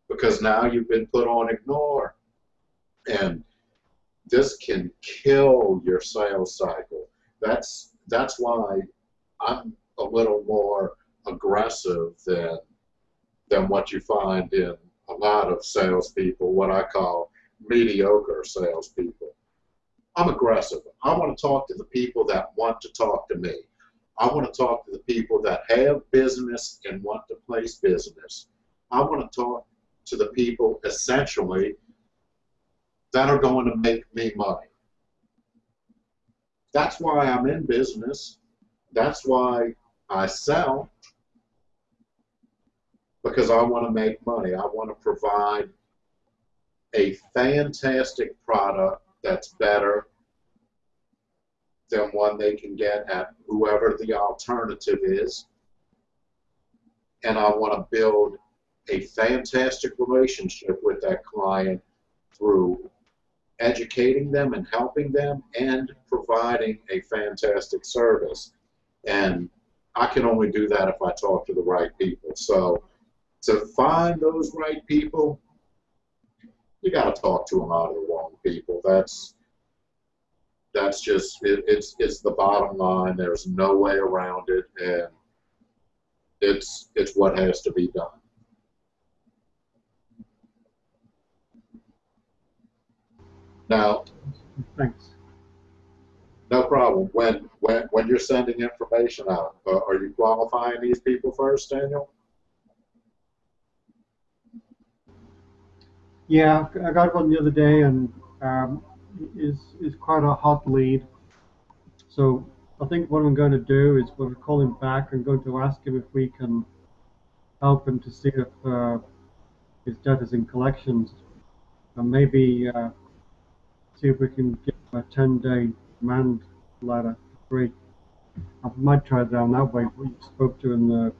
Because now you've been put on ignore. And this can kill your sales cycle. That's that's why I'm a little more aggressive than than what you find in a lot of salespeople, what I call mediocre salespeople. I'm aggressive. I want to talk to the people that want to talk to me. I want to talk to the people that have business and want to place business. I want to talk to the people essentially that are going to make me money. That's why I'm in business. That's why I sell. Because I want to make money. I want to provide a fantastic product that's better than one they can get at whoever the alternative is. And I want to build a fantastic relationship with that client through educating them and helping them and providing a fantastic service. And I can only do that if I talk to the right people. So to find those right people, you got to talk to them out of the wrong people. That's that's just it, it's it's the bottom line. There's no way around it, and it's it's what has to be done. Now, Thanks. no problem. When when when you're sending information out, uh, are you qualifying these people first, Daniel? Yeah, I got one the other day, and um, is is quite a hot lead. So I think what I'm going to do is when we call him back, I'm going to ask him if we can help him to see if uh, his debt is in collections, and maybe uh, see if we can get a 10-day demand letter free. I might try down that way. We spoke to in the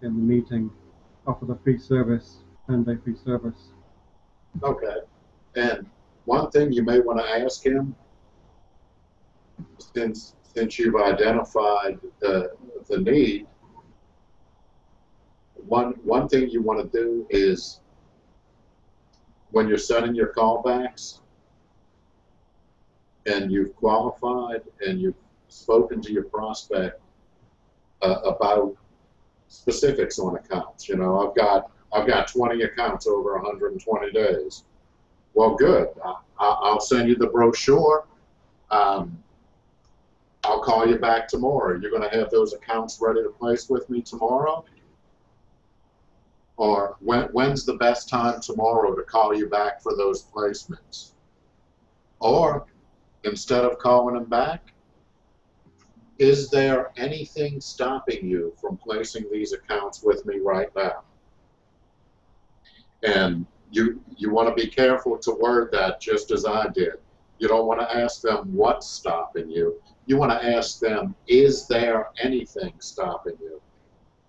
in the meeting, offer the free service, 10-day free service. Okay. And one thing you may want to ask him, since since you've identified the the need, one one thing you want to do is when you're setting your callbacks and you've qualified and you've spoken to your prospect uh, about specifics on accounts. You know, I've got I've got 20 accounts over 120 days. Well, good. I, I- I'll send you the brochure. Um, I'll call you back tomorrow. You're going to have those accounts ready to place with me tomorrow? Or when, when's the best time tomorrow to call you back for those placements? Or instead of calling them back, is there anything stopping you from placing these accounts with me right now? And you you want to be careful to word that just as I did. You don't want to ask them what's stopping you. You want to ask them, is there anything stopping you?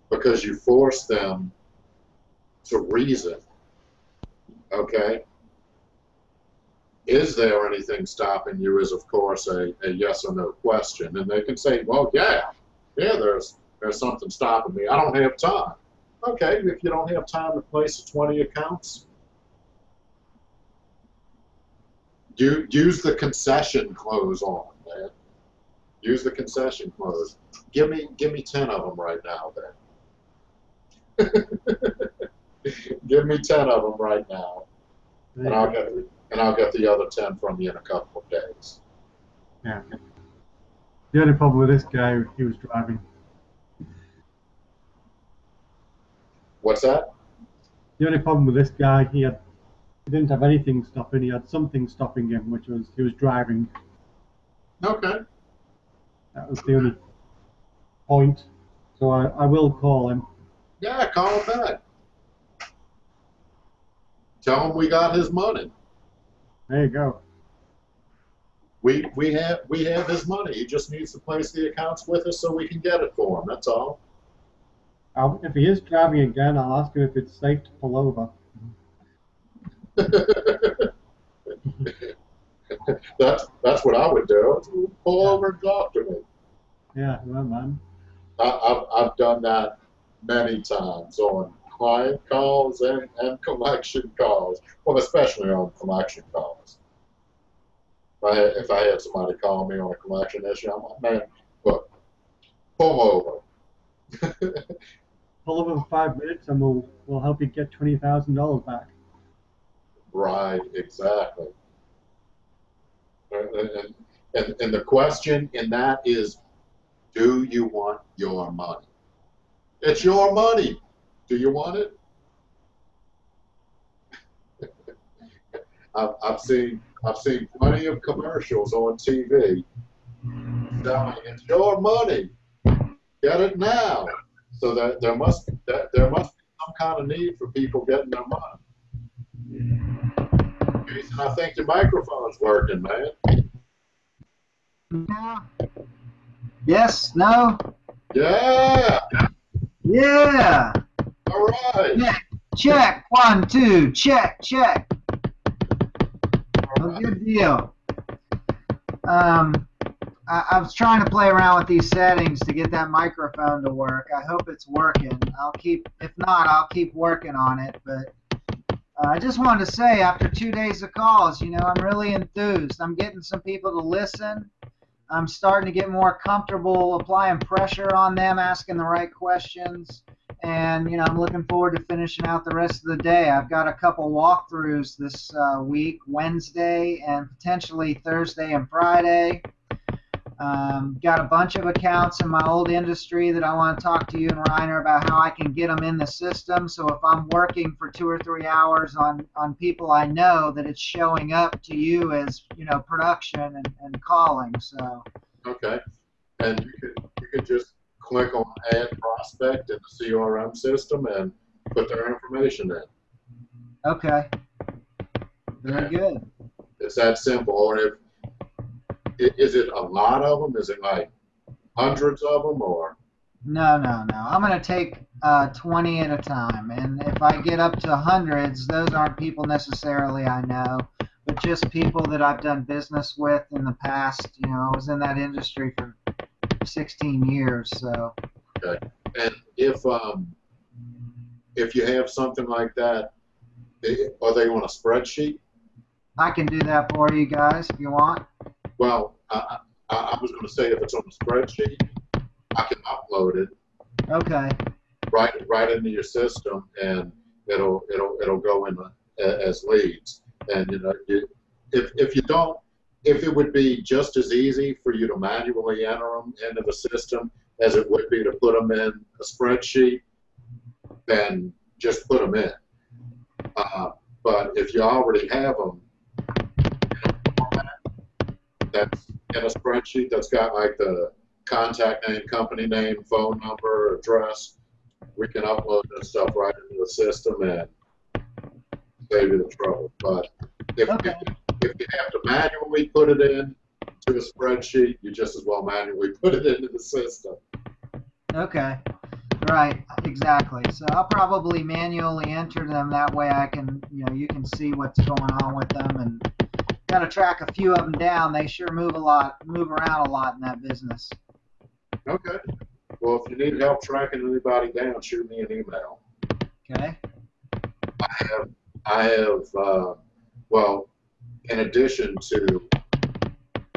Because you force them to reason. Okay? Is there anything stopping you is of course a, a yes or no question. And they can say, well, yeah, yeah, there's there's something stopping me. I don't have time. Okay, if you don't have time to place 20 accounts, do, use the concession close on, man. Use the concession close. Give me give me 10 of them right now, then. give me 10 of them right now, and I'll get and I'll get the other 10 from you in a couple of days. Yeah. The only problem with this guy, he was driving. What's that? The only problem with this guy, he had, he didn't have anything stopping. He had something stopping him, which was he was driving. Okay. That was the only point. So I, I will call him. Yeah, call him back. Tell him we got his money. There you go. We we have we have his money. He just needs to place the accounts with us so we can get it for him. That's all. I'll, if he is driving again, I'll ask him if it's safe to pull over. that's that's what I would do. Pull over and talk to me. Yeah, well, man. I, I've I've done that many times on client calls and, and collection calls. Well, especially on collection calls. If I had, if I had somebody call me on a collection issue, I'm like, man, look, pull over. Pull over for five minutes, and we'll we'll help you get twenty thousand dollars back. Right, exactly. And, and, and, the question in that is, do you want your money? It's your money. Do you want it? I've, I've seen I've seen plenty of commercials on TV telling it's your money. Get it now. So that there must that there must be some kind of need for people getting their money. Jason, I think your microphone's working, man. No. Yes, no, Yeah. yeah. All right. Check, one, two, check, check. Oh, good deal. Um, I, I was trying to play around with these settings to get that microphone to work. I hope it's working. I'll keep, if not, I'll keep working on it. But uh, I just wanted to say, after two days of calls, you know, I'm really enthused. I'm getting some people to listen. I'm starting to get more comfortable applying pressure on them, asking the right questions and you know I'm looking forward to finishing out the rest of the day. I've got a couple walkthroughs this uh, week, Wednesday and potentially Thursday and Friday. Um, got a bunch of accounts in my old industry that I want to talk to you and Reiner about how I can get them in the system. So if I'm working for two or three hours on on people I know, that it's showing up to you as you know production and, and calling. So Okay. And you could you could just click on add prospect in the CRM system and put their information in. okay, very good. It's that simple. Or if is it a lot of them? Is it like hundreds of them or? No, no, no. I'm going to take uh, 20 at a time. And if I get up to hundreds, those aren't people necessarily I know, but just people that I've done business with in the past. You know, I was in that industry for 16 years. So, Okay. And if um if you have something like that, are they on a spreadsheet? I can do that for you guys if you want. Well, I, I, I was going to say if it's on a spreadsheet, I can upload it Okay. right right into your system, and it'll it'll it'll go in a- as leads. And you know, you, if if you don't, if it would be just as easy for you to manually enter them into the system as it would be to put them in a spreadsheet, then just put them in. Uh, but if you already have them, that's in a spreadsheet that's got like the contact name, company name, phone number, address, we can upload that stuff right into the system and save you the trouble. But if, Okay. if, if you have to manually put it in to a spreadsheet, you just as well manually put it into the system. Okay. Right, exactly. So I'll probably manually enter them that way I can, you know, you can see what's going on with them and got to track a few of them down. They sure move a lot, move around a lot in that business. Okay. Well, if you need help tracking anybody down, shoot me an email. Okay. I have, I have, uh, well, in addition to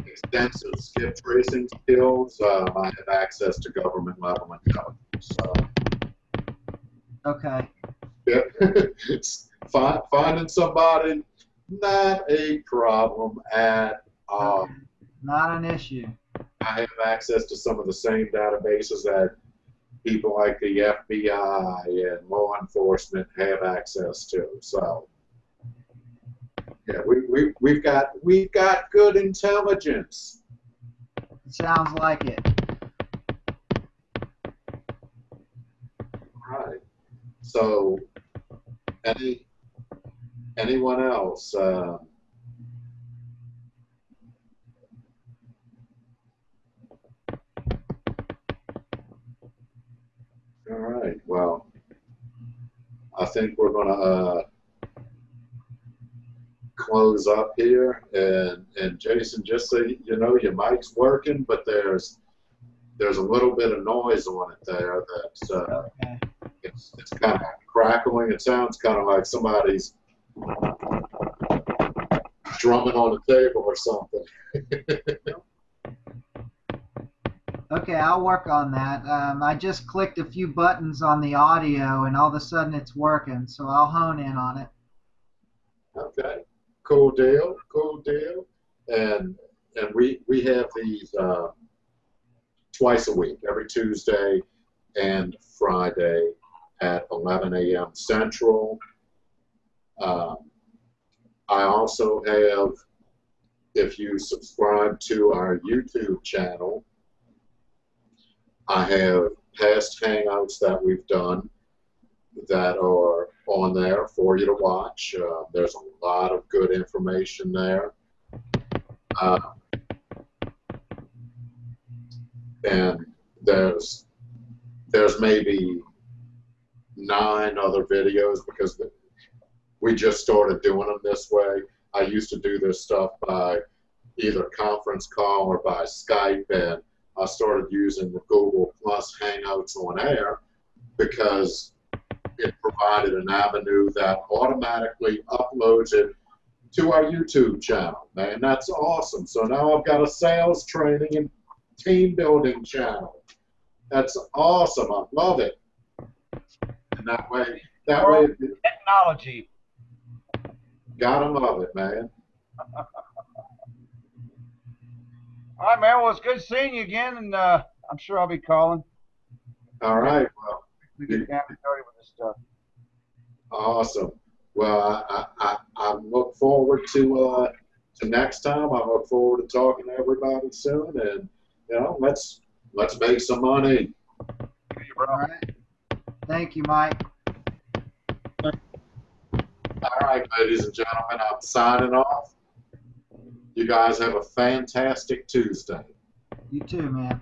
extensive skip tracing skills, um, I have access to government level intelligence. So, Okay. yeah, finding somebody, not a problem at all. Not an issue. I have access to some of the same databases that people like the FBI and law enforcement have access to. So, yeah, we, we, we've got we've got good intelligence. It sounds like it. Right. So, any anyone else? Um, all right. Well, I think we're gonna uh, close up here, and and Jason, just so you know, your mic's working, but there's there's a little bit of noise on it there that's uh, Okay. it's, it's kind of crackling. It sounds kind of like somebody's drumming on the table or something. Okay, I'll work on that. Um, I just clicked a few buttons on the audio and all of a sudden it's working, so I'll hone in on it. okay, cool deal, cool deal. And and we we have these uh, twice a week, every Tuesday and Friday at 11 a.m. Central. Um, I also have, if you subscribe to our YouTube channel, I have past hangouts that we've done that are on there for you to watch. Uh, there's a lot of good information there. Uh, and there's there's maybe nine other videos because we just started doing them this way. I used to do this stuff by either conference call or by Skype, and I started using the Google Plus Hangouts on air because it provided an avenue that automatically uploads it to our YouTube channel. Man, that's awesome. So now I've got a sales training and team building channel. That's awesome. I love it. And that way, that way, Technology. Gotta love it, man. All right, man. Well, it's good seeing you again, and uh, I'm sure I'll be calling. All right. Well, We get down and dirty with this stuff. awesome. Well, I, I, I, I look forward to uh, to next time. I look forward to talking to everybody soon, and you know, let's let's make some money. See you, bro. All right. Thank you, Mike. All right, ladies and gentlemen, I'm signing off. You guys have a fantastic Tuesday. You too, man.